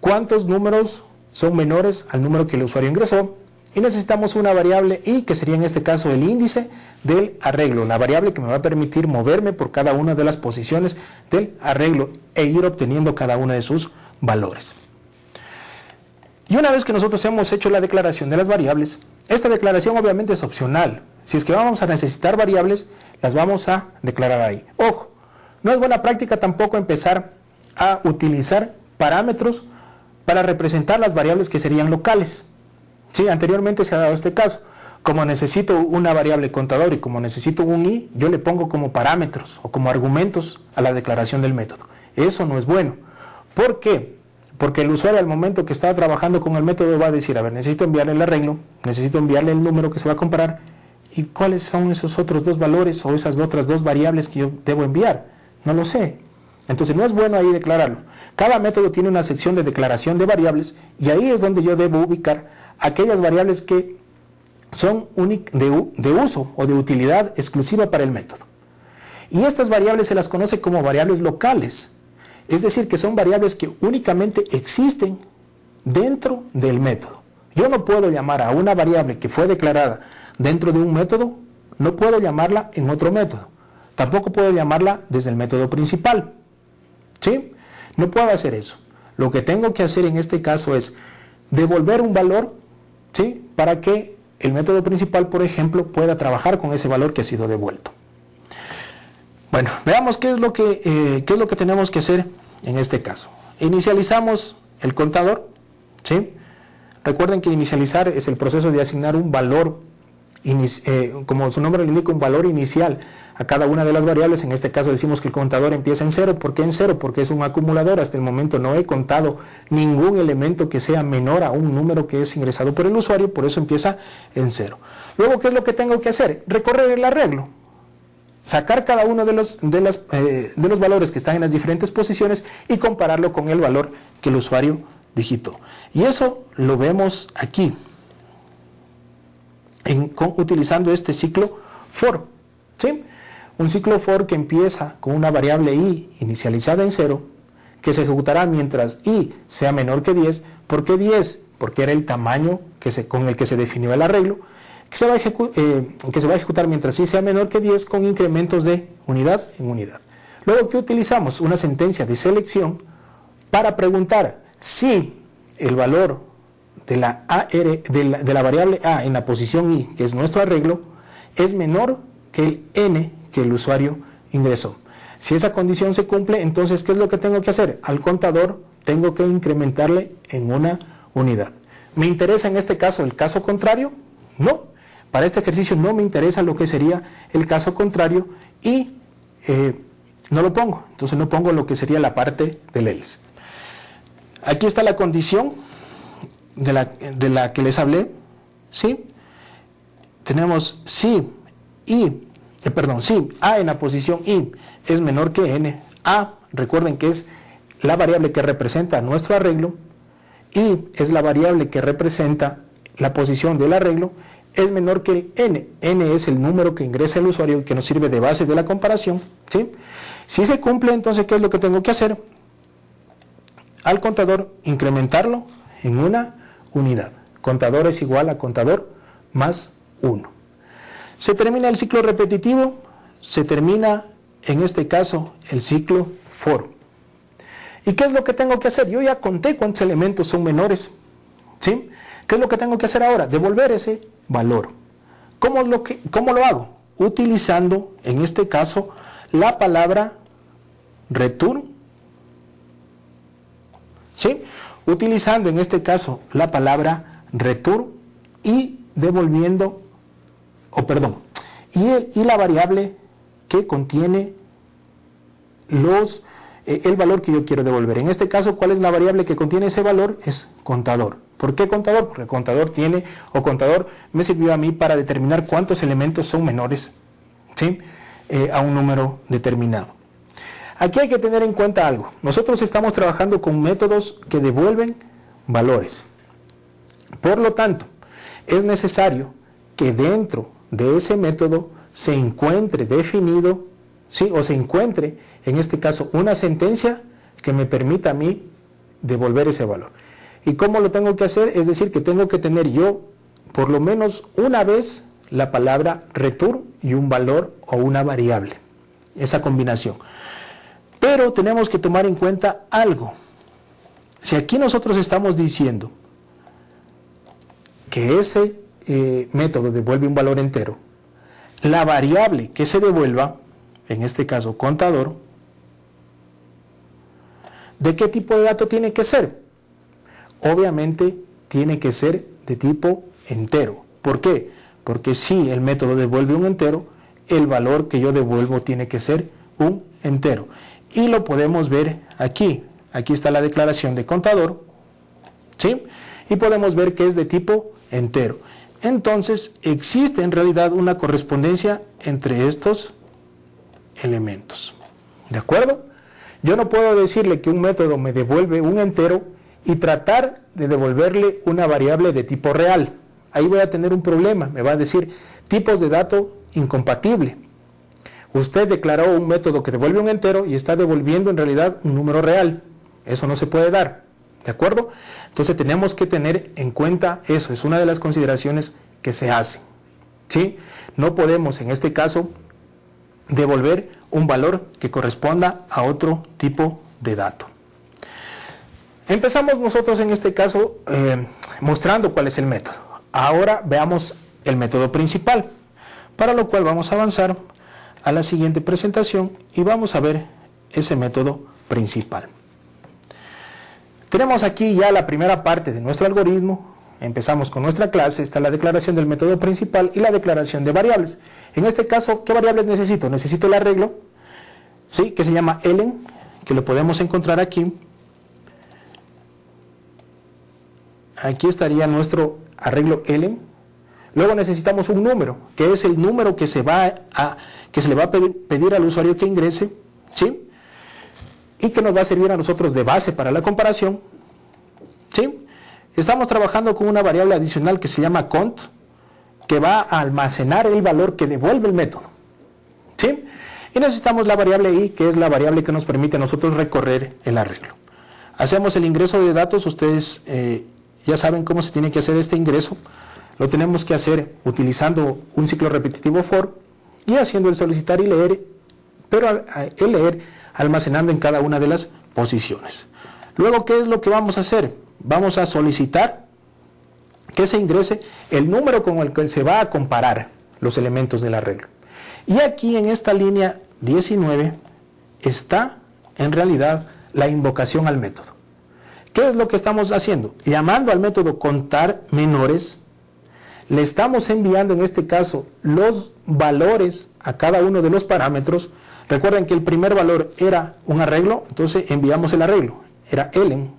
cuántos números son menores al número que el usuario ingresó. Y necesitamos una variable i, que sería en este caso el índice del arreglo, la variable que me va a permitir moverme por cada una de las posiciones del arreglo e ir obteniendo cada una de sus valores. Y una vez que nosotros hemos hecho la declaración de las variables, esta declaración obviamente es opcional. Si es que vamos a necesitar variables, las vamos a declarar ahí. Ojo, no es buena práctica tampoco empezar a utilizar parámetros para representar las variables que serían locales. Sí, anteriormente se ha dado este caso. Como necesito una variable contador y como necesito un i, yo le pongo como parámetros o como argumentos a la declaración del método. Eso no es bueno. ¿Por qué? Porque el usuario al momento que está trabajando con el método va a decir, a ver, necesito enviarle el arreglo, necesito enviarle el número que se va a comparar y cuáles son esos otros dos valores o esas otras dos variables que yo debo enviar. No lo sé. Entonces no es bueno ahí declararlo. Cada método tiene una sección de declaración de variables y ahí es donde yo debo ubicar aquellas variables que son de, de uso o de utilidad exclusiva para el método. Y estas variables se las conoce como variables locales. Es decir, que son variables que únicamente existen dentro del método. Yo no puedo llamar a una variable que fue declarada dentro de un método, no puedo llamarla en otro método. Tampoco puedo llamarla desde el método principal. ¿Sí? No puedo hacer eso. Lo que tengo que hacer en este caso es devolver un valor ¿sí? para que el método principal, por ejemplo, pueda trabajar con ese valor que ha sido devuelto. Bueno, veamos qué es lo que, eh, qué es lo que tenemos que hacer en este caso. Inicializamos el contador, ¿sí? Recuerden que inicializar es el proceso de asignar un valor, eh, como su nombre le indica, un valor inicial a cada una de las variables. En este caso decimos que el contador empieza en cero. ¿Por qué en cero? Porque es un acumulador. Hasta el momento no he contado ningún elemento que sea menor a un número que es ingresado por el usuario, por eso empieza en cero. Luego, ¿qué es lo que tengo que hacer? Recorrer el arreglo sacar cada uno de los, de, eh, de los valores que están en las diferentes posiciones y compararlo con el valor que el usuario digitó. Y eso lo vemos aquí, utilizando este ciclo for. ¿sí? Un ciclo for que empieza con una variable i inicializada en cero, que se ejecutará mientras i sea menor que 10. ¿Por qué 10? Porque era el tamaño que se, con el que se definió el arreglo que se, va a eh, que se va a ejecutar mientras i sea menor que 10 con incrementos de unidad en unidad. Luego, ¿qué utilizamos? Una sentencia de selección para preguntar si el valor de la, de la variable A en la posición I, que es nuestro arreglo, es menor que el N que el usuario ingresó. Si esa condición se cumple, entonces, ¿qué es lo que tengo que hacer? Al contador tengo que incrementarle en una unidad. ¿Me interesa en este caso el caso contrario? No. Para este ejercicio no me interesa lo que sería el caso contrario y eh, no lo pongo. Entonces no pongo lo que sería la parte del else. Aquí está la condición de la, de la que les hablé. ¿sí? Tenemos si y, eh, perdón, si A en la posición I es menor que N. A, recuerden que es la variable que representa nuestro arreglo y es la variable que representa la posición del arreglo, es menor que el n. n es el número que ingresa el usuario y que nos sirve de base de la comparación. ¿sí? Si se cumple, entonces, ¿qué es lo que tengo que hacer? Al contador, incrementarlo en una unidad. Contador es igual a contador más 1. Se termina el ciclo repetitivo, se termina, en este caso, el ciclo for. ¿Y qué es lo que tengo que hacer? Yo ya conté cuántos elementos son menores. ¿sí? ¿Qué es lo que tengo que hacer ahora? Devolver ese valor. ¿Cómo lo, que, cómo lo hago? Utilizando, en este caso, la palabra return. ¿Sí? Utilizando, en este caso, la palabra return y devolviendo, o perdón, y, y la variable que contiene los eh, el valor que yo quiero devolver. En este caso, ¿cuál es la variable que contiene ese valor? Es contador. ¿Por qué contador? Porque contador tiene, o contador me sirvió a mí para determinar cuántos elementos son menores ¿sí? Eh, a un número determinado. Aquí hay que tener en cuenta algo. Nosotros estamos trabajando con métodos que devuelven valores. Por lo tanto, es necesario que dentro de ese método se encuentre definido, o se encuentre en este caso, una sentencia que me permita a mí devolver ese valor. ¿Y cómo lo tengo que hacer? Es decir, que tengo que tener yo por lo menos una vez la palabra return y un valor o una variable. Esa combinación. Pero tenemos que tomar en cuenta algo. Si aquí nosotros estamos diciendo que ese eh, método devuelve un valor entero, la variable que se devuelva, en este caso contador, ¿De qué tipo de dato tiene que ser? Obviamente tiene que ser de tipo entero. ¿Por qué? Porque si el método devuelve un entero, el valor que yo devuelvo tiene que ser un entero. Y lo podemos ver aquí. Aquí está la declaración de contador. ¿Sí? Y podemos ver que es de tipo entero. Entonces existe en realidad una correspondencia entre estos elementos. ¿De acuerdo? Yo no puedo decirle que un método me devuelve un entero y tratar de devolverle una variable de tipo real. Ahí voy a tener un problema, me va a decir tipos de dato incompatible. Usted declaró un método que devuelve un entero y está devolviendo en realidad un número real. Eso no se puede dar, ¿de acuerdo? Entonces tenemos que tener en cuenta eso, es una de las consideraciones que se hacen. ¿sí? No podemos en este caso devolver un valor que corresponda a otro tipo de dato. Empezamos nosotros en este caso eh, mostrando cuál es el método. Ahora veamos el método principal, para lo cual vamos a avanzar a la siguiente presentación y vamos a ver ese método principal. Tenemos aquí ya la primera parte de nuestro algoritmo, Empezamos con nuestra clase, está la declaración del método principal y la declaración de variables. En este caso, ¿qué variables necesito? Necesito el arreglo, ¿sí? que se llama elen, que lo podemos encontrar aquí. Aquí estaría nuestro arreglo elen. Luego necesitamos un número, que es el número que se, va a, que se le va a pedir, al usuario que ingrese, ¿sí? y que nos va a servir a nosotros de base para la comparación. ¿sí? Estamos trabajando con una variable adicional que se llama cont, que va a almacenar el valor que devuelve el método. ¿Sí? Y necesitamos la variable i, que es la variable que nos permite a nosotros recorrer el arreglo. Hacemos el ingreso de datos, ustedes eh, ya saben cómo se tiene que hacer este ingreso. Lo tenemos que hacer utilizando un ciclo repetitivo for y haciendo el solicitar y leer, pero el leer almacenando en cada una de las posiciones. Luego, ¿qué es lo que vamos a hacer? Vamos a solicitar que se ingrese el número con el que se va a comparar los elementos del arreglo. Y aquí en esta línea 19 está en realidad la invocación al método. ¿Qué es lo que estamos haciendo? Llamando al método contar menores, le estamos enviando en este caso los valores a cada uno de los parámetros. Recuerden que el primer valor era un arreglo, entonces enviamos el arreglo, era elen.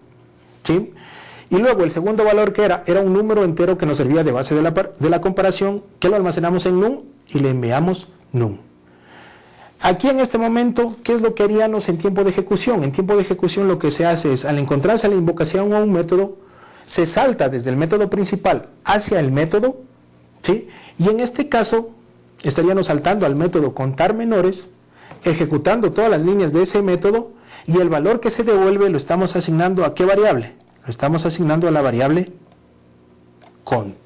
¿sí? Y luego el segundo valor que era, era un número entero que nos servía de base de la, de la comparación, que lo almacenamos en num y le enviamos num. Aquí en este momento, ¿qué es lo que haríamos en tiempo de ejecución? En tiempo de ejecución lo que se hace es, al encontrarse la invocación a un método, se salta desde el método principal hacia el método, ¿sí? y en este caso estaríamos saltando al método contar menores, ejecutando todas las líneas de ese método, y el valor que se devuelve lo estamos asignando a qué variable? Lo estamos asignando a la variable cont.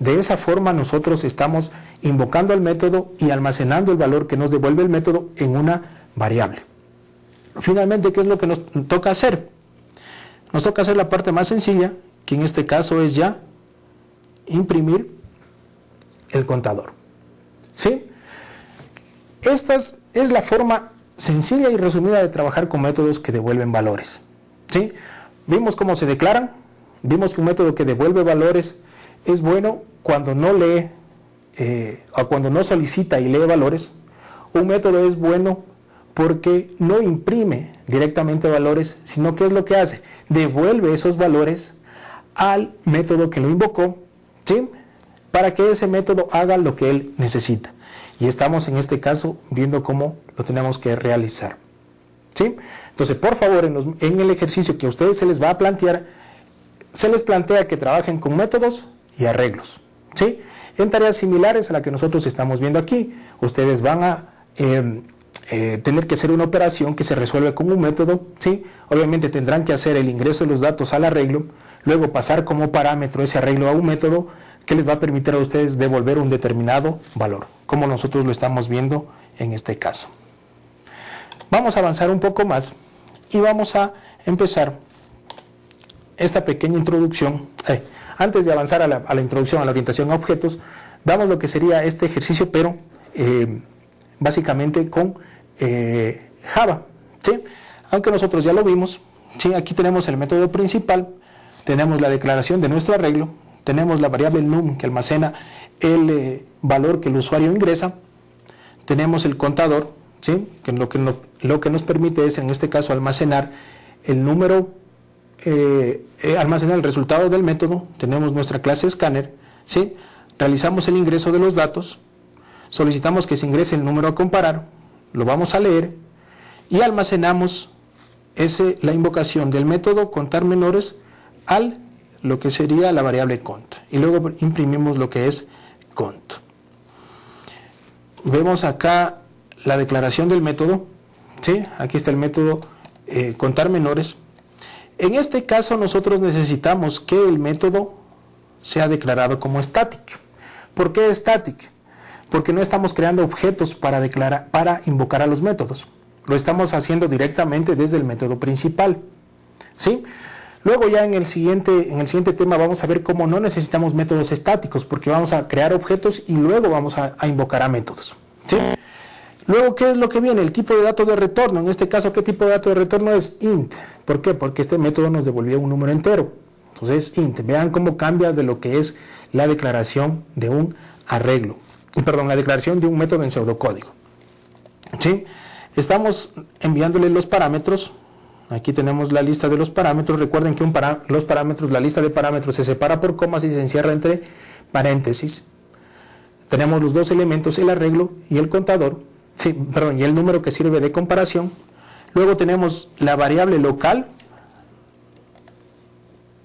De esa forma nosotros estamos invocando al método y almacenando el valor que nos devuelve el método en una variable. Finalmente, ¿qué es lo que nos toca hacer? Nos toca hacer la parte más sencilla, que en este caso es ya imprimir el contador. ¿Sí? Esta es la forma sencilla y resumida de trabajar con métodos que devuelven valores. ¿Sí? Vimos cómo se declaran, vimos que un método que devuelve valores es bueno cuando no lee eh, o cuando no solicita y lee valores. Un método es bueno porque no imprime directamente valores, sino que es lo que hace, devuelve esos valores al método que lo invocó, ¿sí? para que ese método haga lo que él necesita. Y estamos en este caso viendo cómo lo tenemos que realizar. Entonces, por favor, en, el ejercicio que a ustedes se les va a plantear, se les plantea que trabajen con métodos y arreglos. ¿sí? En tareas similares a la que nosotros estamos viendo aquí, ustedes van a em, eh, tener que hacer una operación que se resuelve con un método, ¿sí? obviamente tendrán que hacer el ingreso de los datos al arreglo, luego pasar como parámetro ese arreglo a un método que les va a permitir a ustedes devolver un determinado valor, como nosotros lo estamos viendo en este caso. Vamos a avanzar un poco más y vamos a empezar esta pequeña introducción. Antes de avanzar a la, introducción a la orientación a objetos, damos lo que sería este ejercicio, pero eh, básicamente con eh, Java. Aunque nosotros ya lo vimos, aquí tenemos el método principal, tenemos la declaración de nuestro arreglo, tenemos la variable num que almacena el eh, valor que el usuario ingresa, tenemos el contador, que, lo, que lo que nos permite es en este caso almacenar el número eh, eh, almacenar el resultado del método, tenemos nuestra clase escáner, ¿sí? realizamos el ingreso de los datos, solicitamos que se ingrese el número a comparar, lo vamos a leer y almacenamos ese, la invocación del método contar menores al lo que sería la variable cont y luego imprimimos lo que es cont. Vemos acá la declaración del método, ¿sí? aquí está el método eh, contar menores, en este caso nosotros necesitamos que el método sea declarado como static. ¿Por qué static? Porque no estamos creando objetos para, declarar, para invocar a los métodos. Lo estamos haciendo directamente desde el método principal. ¿Sí? Luego ya en el, siguiente, en el siguiente tema vamos a ver cómo no necesitamos métodos estáticos, porque vamos a crear objetos y luego vamos a, a invocar a métodos. ¿Sí? Luego, ¿qué es lo que viene? El tipo de dato de retorno. En este caso, ¿qué tipo de dato de retorno es int? ¿Por qué? Porque este método nos devolvía un número entero. Entonces, int. Vean cómo cambia de lo que es la declaración de un arreglo. Perdón, la declaración de un método en pseudocódigo. ¿Sí? Estamos enviándole los parámetros. Aquí tenemos la lista de los parámetros. Recuerden que los parámetros, la lista de parámetros se separa por comas y se encierra entre paréntesis. Tenemos los dos elementos, el arreglo y el contador sí, perdón, y el número que sirve de comparación. Luego tenemos la variable local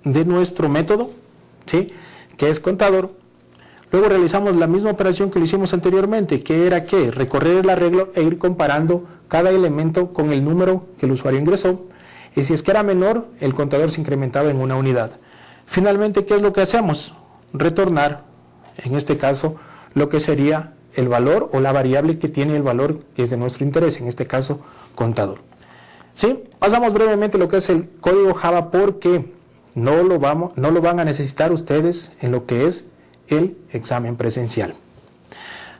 de nuestro método, ¿sí? que es contador. Luego realizamos la misma operación que lo hicimos anteriormente, que era que recorrer el arreglo e ir comparando cada elemento con el número que el usuario ingresó. Y si es que era menor, el contador se incrementaba en una unidad. Finalmente, ¿qué es lo que hacemos? Retornar, en este caso, lo que sería el valor o la variable que tiene el valor que es de nuestro interés, en este caso contador. ¿Sí? Pasamos brevemente lo que es el código Java porque no lo, vamos, no lo van a necesitar ustedes en lo que es el examen presencial.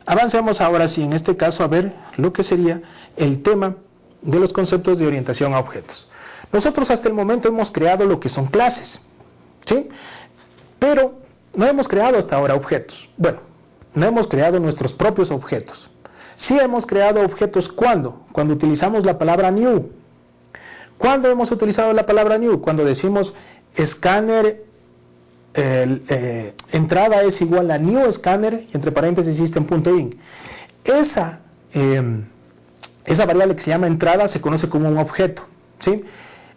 Avancemos ahora sí, en este caso, a ver lo que sería el tema de los conceptos de orientación a objetos. Nosotros hasta el momento hemos creado lo que son clases, ¿sí? Pero no hemos creado hasta ahora objetos. Bueno, no hemos creado nuestros propios objetos. Sí hemos creado objetos ¿cuándo? Cuando utilizamos la palabra new. ¿Cuándo hemos utilizado la palabra new? Cuando decimos escáner, eh, entrada es igual a new scanner, entre paréntesis system.in. Esa, em, esa variable que se llama entrada se conoce como un objeto. ¿sí?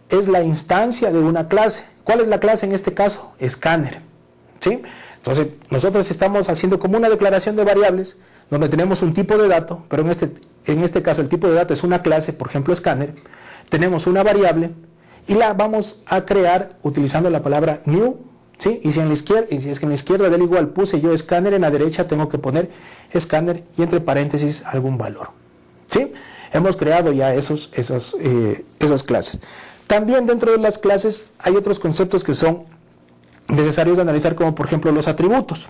Es la instancia de una clase. ¿Cuál es la clase en este caso? Scanner. ¿sí? Entonces, nosotros estamos haciendo como una declaración de variables donde tenemos un tipo de dato, pero en este, en este caso el tipo de dato es una clase, por ejemplo, scanner. Tenemos una variable y la vamos a crear utilizando la palabra new, ¿sí? Y si, en la izquierda, y si es que en la izquierda del igual puse yo scanner, en la derecha tengo que poner scanner y entre paréntesis algún valor, ¿sí? Hemos creado ya esos, esos, eh, esas clases. También dentro de las clases hay otros conceptos que son necesarios de analizar como por ejemplo los atributos.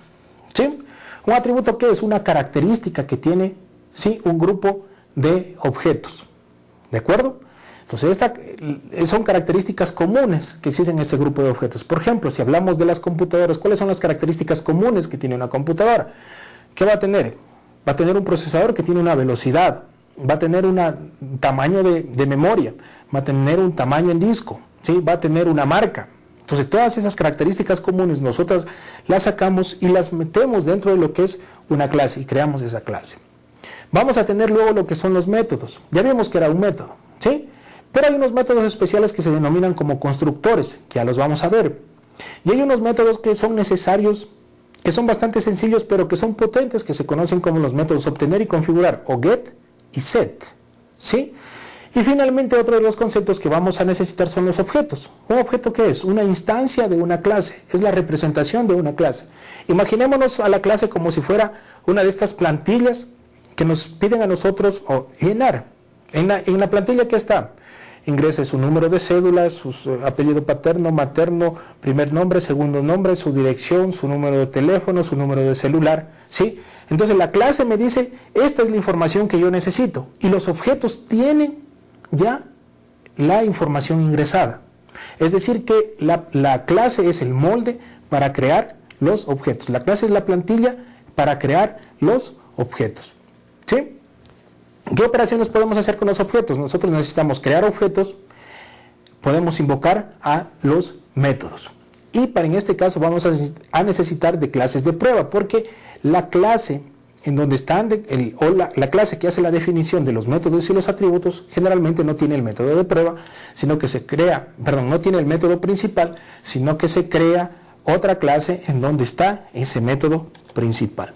¿sí? Un atributo que es una característica que tiene ¿sí? un grupo de objetos. ¿De acuerdo? Entonces, esta, eh, son características comunes que existen en este grupo de objetos. Por ejemplo, si hablamos de las computadoras, ¿cuáles son las características comunes que tiene una computadora? ¿Qué va a tener? Va a tener un procesador que tiene una velocidad, va a tener un tamaño de, de, memoria, va a tener un tamaño en disco, ¿sí? va a tener una marca, entonces todas esas características comunes nosotras las sacamos y las metemos dentro de lo que es una clase y creamos esa clase. Vamos a tener luego lo que son los métodos. Ya vimos que era un método, ¿sí? Pero hay unos métodos especiales que se denominan como constructores, que ya los vamos a ver. Y hay unos métodos que son necesarios, que son bastante sencillos, pero que son potentes, que se conocen como los métodos obtener y configurar, o get y set, ¿sí? Y finalmente otro de los conceptos que vamos a necesitar son los objetos. ¿Un objeto qué es? Una instancia de una clase, es la representación de una clase. Imaginémonos a la clase como si fuera una de estas plantillas que nos piden a nosotros llenar. En la, en la plantilla que está, ingrese su número de cédula, su apellido paterno, materno, primer nombre, segundo nombre, su dirección, su número de teléfono, su número de celular, ¿sí? Entonces la clase me dice, esta es la información que yo necesito y los objetos tienen ya la información ingresada. Es decir que la, clase es el molde para crear los objetos. La clase es la plantilla para crear los objetos. ¿Sí? ¿Qué operaciones podemos hacer con los objetos? Nosotros necesitamos crear objetos, podemos invocar a los métodos. Y para en este caso vamos a necesitar de clases de prueba, porque la clase en donde están el, o la, clase que hace la definición de los métodos y los atributos generalmente no tiene el método de prueba, sino que se crea, perdón, no tiene el método principal, sino que se crea otra clase en donde está ese método principal.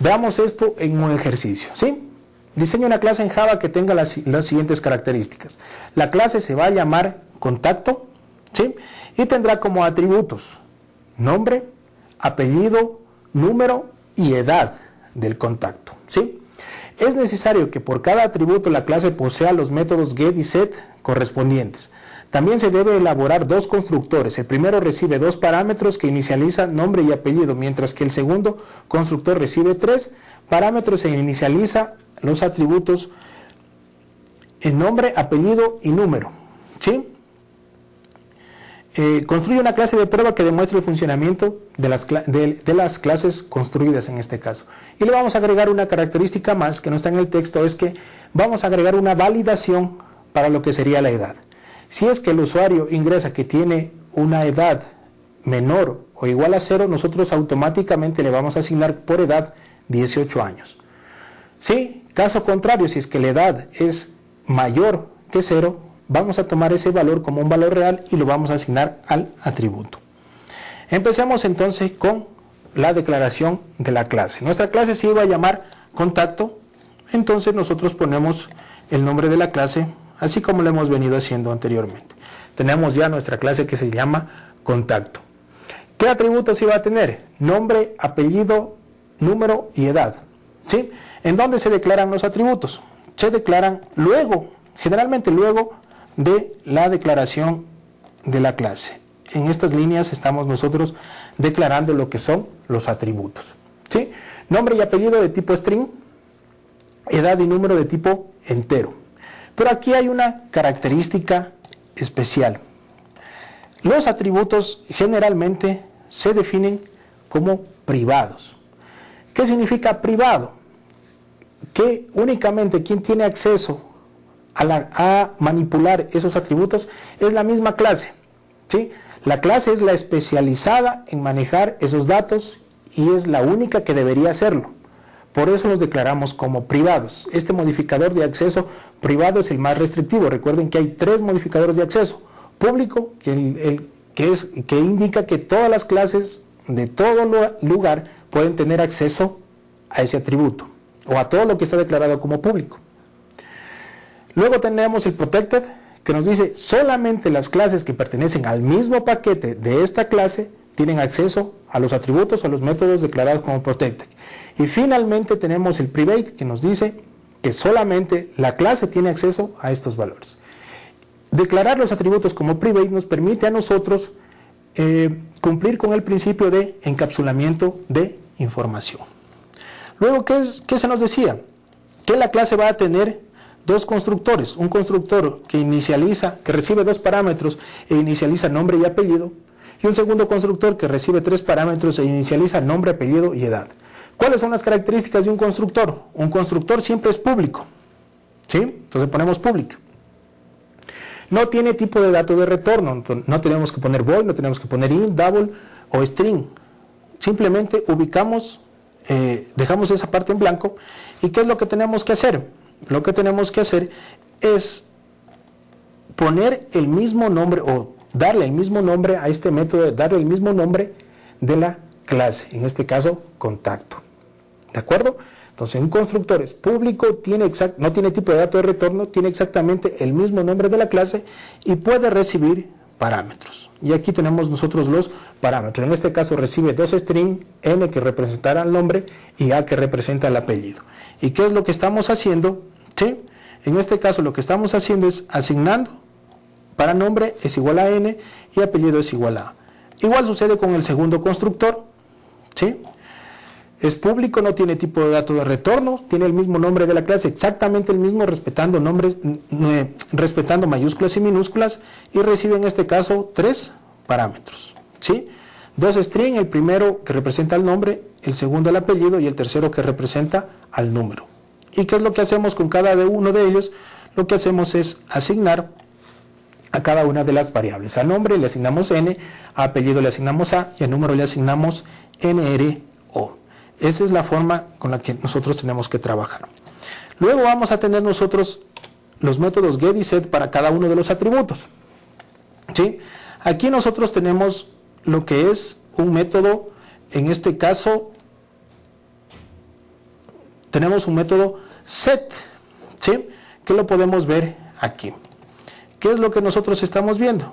Veamos esto en un ejercicio, ¿sí? Diseño una clase en Java que tenga las, las siguientes características. La clase se va a llamar contacto, ¿sí? Y tendrá como atributos nombre, apellido, número y edad del contacto. ¿sí? Es necesario que por cada atributo la clase posea los métodos get y set correspondientes. También se debe elaborar dos constructores. El primero recibe dos parámetros que inicializan nombre y apellido, mientras que el segundo constructor recibe tres parámetros e inicializa los atributos en nombre, apellido y número. ¿sí? Eh, construye una clase de prueba que demuestre el funcionamiento de las, de, las, clases construidas en este caso. Y le vamos a agregar una característica más que no está en el texto, es que vamos a agregar una validación para lo que sería la edad. Si es que el usuario ingresa que tiene una edad menor o igual a cero, nosotros automáticamente le vamos a asignar por edad 18 años. Si, caso contrario, si es que la edad es mayor que cero, vamos a tomar ese valor como un valor real y lo vamos a asignar al atributo. Empecemos entonces con la declaración de la clase. Nuestra clase se iba a llamar contacto, entonces nosotros ponemos el nombre de la clase, así como lo hemos venido haciendo anteriormente. Tenemos ya nuestra clase que se llama contacto. ¿Qué atributos iba a tener? Nombre, apellido, número y edad. ¿Sí? ¿En dónde se declaran los atributos? Se declaran luego, generalmente luego de la declaración de la clase. en estas líneas estamos nosotros declarando lo que son los atributos. ¿sí? Nombre y apellido de tipo string, edad y número de tipo entero. Pero aquí hay una característica especial. Los atributos generalmente se definen como privados. ¿Qué significa privado? Que únicamente quien tiene acceso a, manipular esos atributos es la misma clase. ¿sí? La clase es la especializada en manejar esos datos y es la única que debería hacerlo. Por eso los declaramos como privados. Este modificador de acceso privado es el más restrictivo. Recuerden que hay tres modificadores de acceso. Público, que, que, es, que indica que todas las clases de todo lugar pueden tener acceso a ese atributo o a todo lo que está declarado como público. Luego tenemos el protected, que nos dice solamente las clases que pertenecen al mismo paquete de esta clase tienen acceso a los atributos o a los métodos declarados como protected. Y finalmente tenemos el private, que nos dice que solamente la clase tiene acceso a estos valores. Declarar los atributos como private nos permite a nosotros eh, cumplir con el principio de encapsulamiento de información. Luego, ¿qué, ¿qué se nos decía? Que la clase va a tener dos constructores, un constructor que inicializa, que recibe dos parámetros e inicializa nombre y apellido, y un segundo constructor que recibe tres parámetros e inicializa nombre, apellido y edad. ¿Cuáles son las características de un constructor? Un constructor siempre es público, ¿sí? Entonces ponemos público. No tiene tipo de dato de retorno, no tenemos que poner void, no tenemos que poner int, double o string. Simplemente ubicamos, eh, dejamos esa parte en blanco. ¿Y qué es lo que tenemos que hacer? Lo que tenemos que hacer es poner el mismo nombre o darle el mismo nombre a este método, darle el mismo nombre de la clase, en este caso contacto. ¿De acuerdo? Entonces un constructor es público, tiene no tiene tipo de dato de retorno, tiene exactamente el mismo nombre de la clase y puede recibir parámetros. Y aquí tenemos nosotros los parámetros. En este caso recibe dos string, n que representará el nombre y a que representa el apellido. ¿Y qué es lo que estamos haciendo? En este caso lo que estamos haciendo es asignando para nombre es igual a n y apellido es igual a. Igual sucede con el segundo constructor. ¿sí? Es público, no tiene tipo de dato de retorno, tiene el mismo nombre de la clase, exactamente el mismo, respetando nombres, respetando mayúsculas y minúsculas, y recibe en este caso tres parámetros. ¿sí? Dos string, el primero que representa el nombre, el segundo el apellido y el tercero que representa al número. ¿Y qué es lo que hacemos con cada uno de ellos? Lo que hacemos es asignar a cada una de las variables. Al nombre le asignamos n, a apellido le asignamos a y al número le asignamos nro. Esa es la forma con la que nosotros tenemos que trabajar. Luego vamos a tener nosotros los métodos get y set para cada uno de los atributos. ¿Sí? Aquí nosotros tenemos lo que es un método, en este caso tenemos un método set, ¿sí? que lo podemos ver aquí. ¿Qué es lo que nosotros estamos viendo?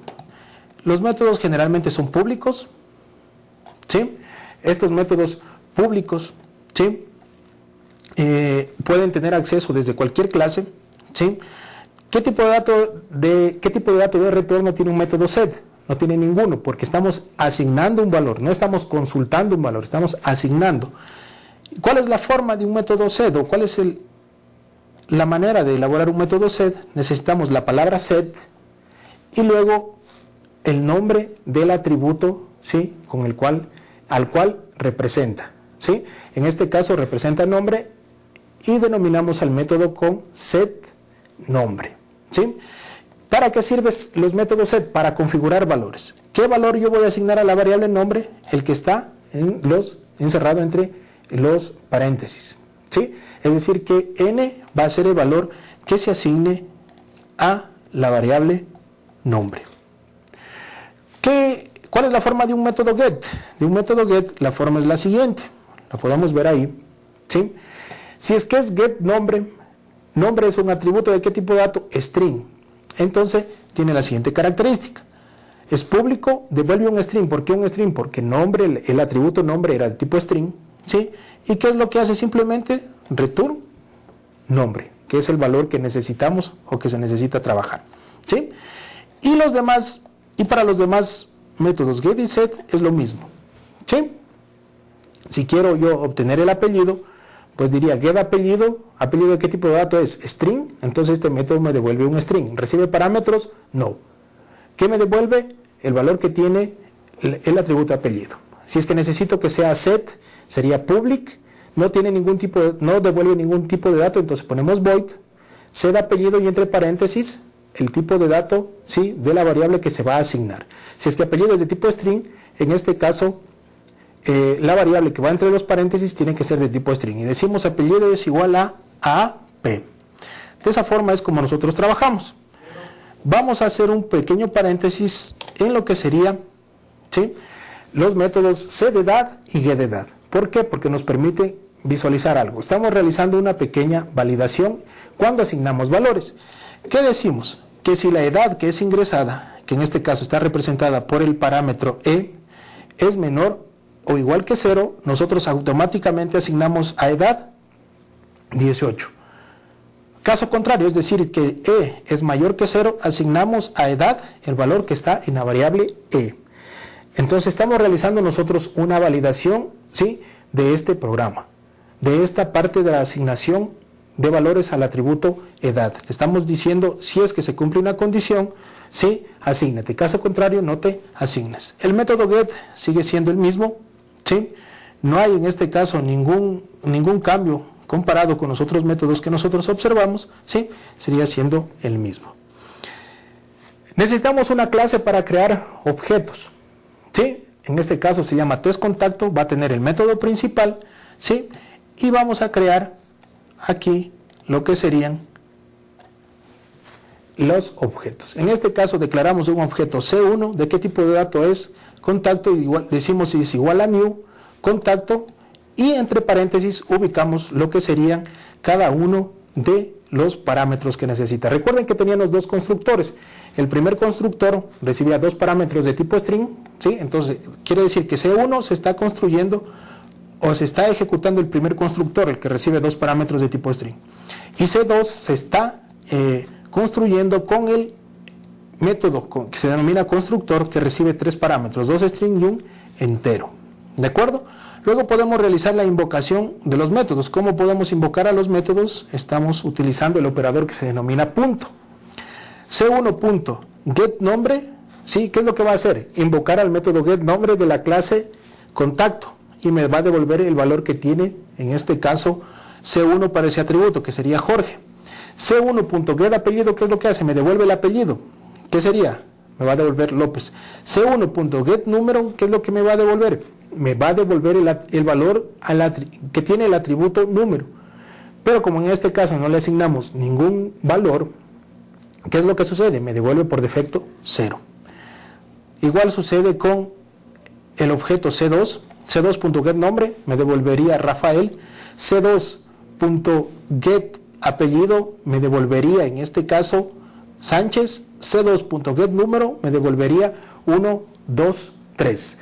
Los métodos generalmente son públicos, ¿sí? Estos métodos públicos, ¿sí? Eh, pueden tener acceso desde cualquier clase, ¿sí? ¿Qué tipo de dato de, qué tipo de dato de retorno tiene un método set? No tiene ninguno, porque estamos asignando un valor, no estamos consultando un valor, estamos asignando. ¿Cuál es la forma de un método set o cuál es la manera de elaborar un método set? Necesitamos la palabra set y luego el nombre del atributo ¿sí? Con el cual, al cual representa. ¿sí? En este caso representa nombre y denominamos al método con set nombre. ¿sí? ¿Para qué sirven los métodos set? Para configurar valores. ¿Qué valor yo voy a asignar a la variable nombre? El que está en los, encerrado entre los paréntesis. ¿sí? Es decir, que n va a ser el valor que se asigne a la variable nombre. ¿Qué, ¿Cuál es la forma de un método get? De un método get la forma es la siguiente, la podemos ver ahí. ¿sí? Si es que es get nombre, nombre es un atributo de qué tipo de dato? String. Entonces tiene la siguiente característica. Es público, devuelve un string. ¿Por qué un string? Porque nombre, el, el atributo nombre era de tipo string ¿sí? ¿Y qué es lo que hace simplemente? Return nombre, que es el valor que necesitamos o que se necesita trabajar, ¿sí? Y los demás, y para los demás métodos get y set es lo mismo. ¿Sí? Si quiero yo obtener el apellido, pues diría get apellido, apellido de qué tipo de dato es string, entonces este método me devuelve un string. ¿Recibe parámetros? No. ¿Qué me devuelve? El valor que tiene el atributo apellido. Si es que necesito que sea set, sería public, no tiene ningún tipo no devuelve ningún tipo de dato, entonces ponemos void, set apellido y entre paréntesis el tipo de dato ¿sí? de la variable que se va a asignar. Si es que apellido es de tipo string, en este caso eh, la variable que va entre los paréntesis tiene que ser de tipo string. Y decimos apellido es igual a AP. De esa forma es como nosotros trabajamos. Vamos a hacer un pequeño paréntesis en lo que sería los métodos C de edad y G de edad. ¿Por qué? Porque nos permite visualizar algo. Estamos realizando una pequeña validación cuando asignamos valores. ¿Qué decimos? Que si la edad que es ingresada, que en este caso está representada por el parámetro E, es menor o igual que 0, nosotros automáticamente asignamos a edad 18. Caso contrario, es decir, que E es mayor que 0, asignamos a edad el valor que está en la variable E. Entonces estamos realizando nosotros una validación ¿sí? de este programa, de esta parte de la asignación de valores al atributo edad. Estamos diciendo si es que se cumple una condición, sí, asígnate. Caso contrario, no te asignes. El método get sigue siendo el mismo, ¿sí? No hay en este caso ningún, ningún cambio comparado con los otros métodos que nosotros observamos, ¿sí? Sería siendo el mismo. Necesitamos una clase para crear objetos. ¿Sí? En este caso se llama test contacto, va a tener el método principal, ¿sí? Y vamos a crear aquí lo que serían los objetos. En este caso declaramos un objeto C1, ¿de qué tipo de dato es? Contacto, igual, decimos si es igual a new, contacto, y entre paréntesis ubicamos lo que serían cada uno de los parámetros que necesita. Recuerden que teníamos dos constructores. El primer constructor recibía dos parámetros de tipo string, ¿sí? entonces quiere decir que C1 se está construyendo o se está ejecutando el primer constructor, el que recibe dos parámetros de tipo string. Y C2 se está eh, construyendo con el método que se denomina constructor que recibe tres parámetros, dos string y un entero. ¿De acuerdo? Luego podemos realizar la invocación de los métodos. ¿Cómo podemos invocar a los métodos? Estamos utilizando el operador que se denomina punto. C1 punto get nombre, ¿sí? ¿Qué es lo que va a hacer? Invocar al método get nombre de la clase contacto y me va a devolver el valor que tiene, en este caso, C1 para ese atributo, que sería Jorge. C1.get apellido, ¿qué es lo que hace? Me devuelve el apellido. ¿Qué sería? Me va a devolver López. C1.get número, ¿qué es lo que me va a devolver? Me va a devolver el, valor que tiene el atributo número. Pero como en este caso no le asignamos ningún valor, ¿qué es lo que sucede? Me devuelve por defecto 0. Igual sucede con el objeto C2, C2.get nombre, me devolvería Rafael, C2.get apellido, me devolvería en este caso Sánchez, C2.get número, me devolvería 1, 2, 3.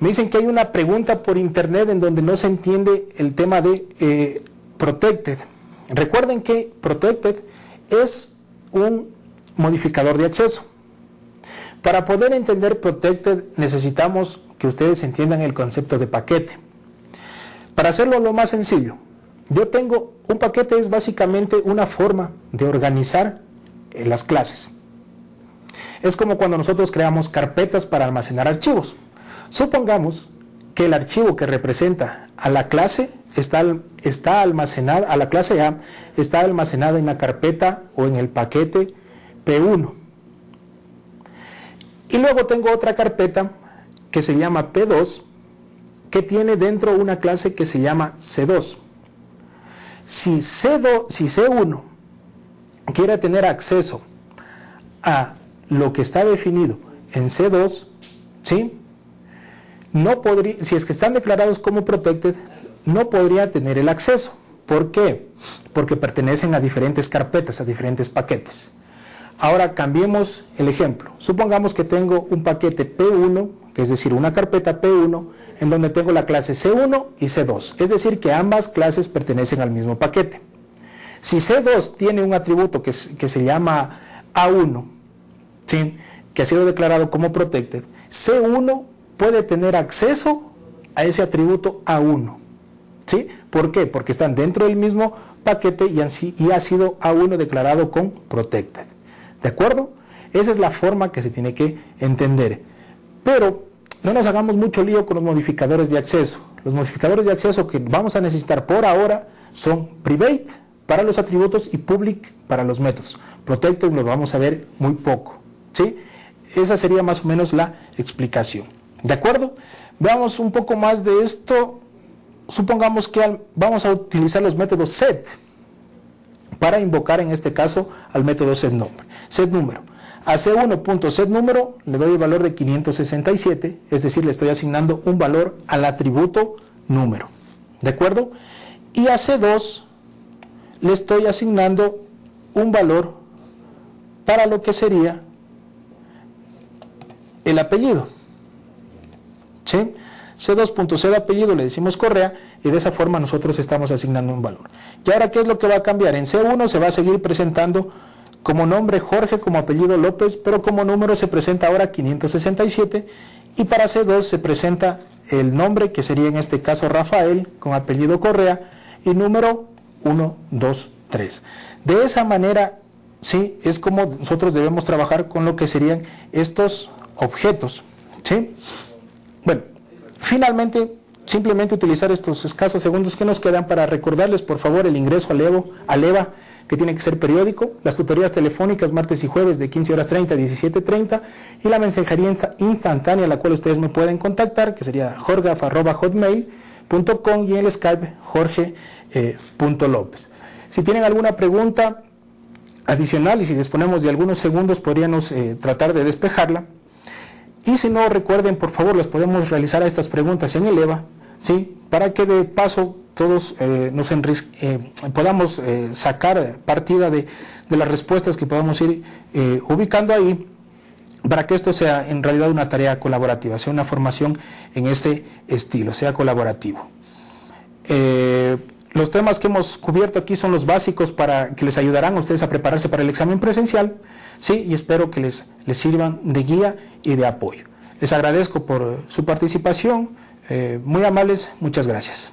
Me dicen que hay una pregunta por internet en donde no se entiende el tema de eh, protected. Recuerden que protected es un modificador de acceso. Para poder entender protected necesitamos que ustedes entiendan el concepto de paquete. Para hacerlo lo más sencillo, yo tengo un paquete es básicamente una forma de organizar eh, las clases. Es como cuando nosotros creamos carpetas para almacenar archivos. Supongamos que el archivo que representa a la clase está, está almacenada, a la clase A, está almacenada en la carpeta o en el paquete P1. Y luego tengo otra carpeta que se llama P2, que tiene dentro una clase que se llama C2. Si, C2, si C1 quiere tener acceso a lo que está definido en C2, ¿sí? No podría, si es que están declarados como protected, no podría tener el acceso. ¿Por qué? Porque pertenecen a diferentes carpetas, a diferentes paquetes. Ahora cambiemos el ejemplo. Supongamos que tengo un paquete P1, que es decir, una carpeta P1, en donde tengo la clase C1 y C2. Es decir, que ambas clases pertenecen al mismo paquete. Si C2 tiene un atributo que, que se llama A1, ¿sí? que ha sido declarado como protected, C1 puede tener acceso a ese atributo A1. ¿Sí? ¿Por qué? Porque están dentro del mismo paquete y, y ha sido A1 declarado con protected. ¿De acuerdo? Esa es la forma que se tiene que entender. Pero no nos hagamos mucho lío con los modificadores de acceso. Los modificadores de acceso que vamos a necesitar por ahora son private para los atributos y public para los métodos. Protected lo vamos a ver muy poco. ¿sí? Esa sería más o menos la explicación. ¿De acuerdo? Veamos un poco más de esto. Supongamos que vamos a utilizar los métodos set para invocar en este caso al método setNumber. Set número. A C1.setNúmero le doy el valor de 567, es decir, le estoy asignando un valor al atributo número. ¿De acuerdo? Y a C2 le estoy asignando un valor para lo que sería el apellido. ¿Sí? C2.c de apellido le decimos Correa y de esa forma nosotros estamos asignando un valor. ¿Y ahora qué es lo que va a cambiar? En C1 se va a seguir presentando como nombre Jorge, como apellido López, pero como número se presenta ahora 567 y para C2 se presenta el nombre que sería en este caso Rafael con apellido Correa y número 1, 2, 3. De esa manera, sí, es como nosotros debemos trabajar con lo que serían estos objetos. ¿sí? Bueno, finalmente, simplemente utilizar estos escasos segundos que nos quedan para recordarles, por favor, el ingreso al, Evo, al EVA que tiene que ser periódico, las tutorías telefónicas martes y jueves de 15 horas 30 a 17.30 y la mensajería instantánea a la cual ustedes me pueden contactar, que sería jorgaf.hotmail.com y el Skype jorge.lópez. si tienen alguna pregunta adicional y si disponemos de algunos segundos podríamos eh, tratar de despejarla. Y si no, recuerden, por favor, las podemos realizar a estas preguntas en el EVA, ¿sí? para que de paso todos eh, nos eh, podamos eh, sacar partida de, las respuestas que podamos ir ubicando ahí para que esto sea en realidad una tarea colaborativa, sea una formación en este estilo, sea colaborativo. los temas que hemos cubierto aquí son los básicos para que les ayudarán a ustedes a prepararse para el examen presencial, ¿sí? y espero que les, les sirvan de guía y de apoyo. Les agradezco por su participación, muy amables, muchas gracias.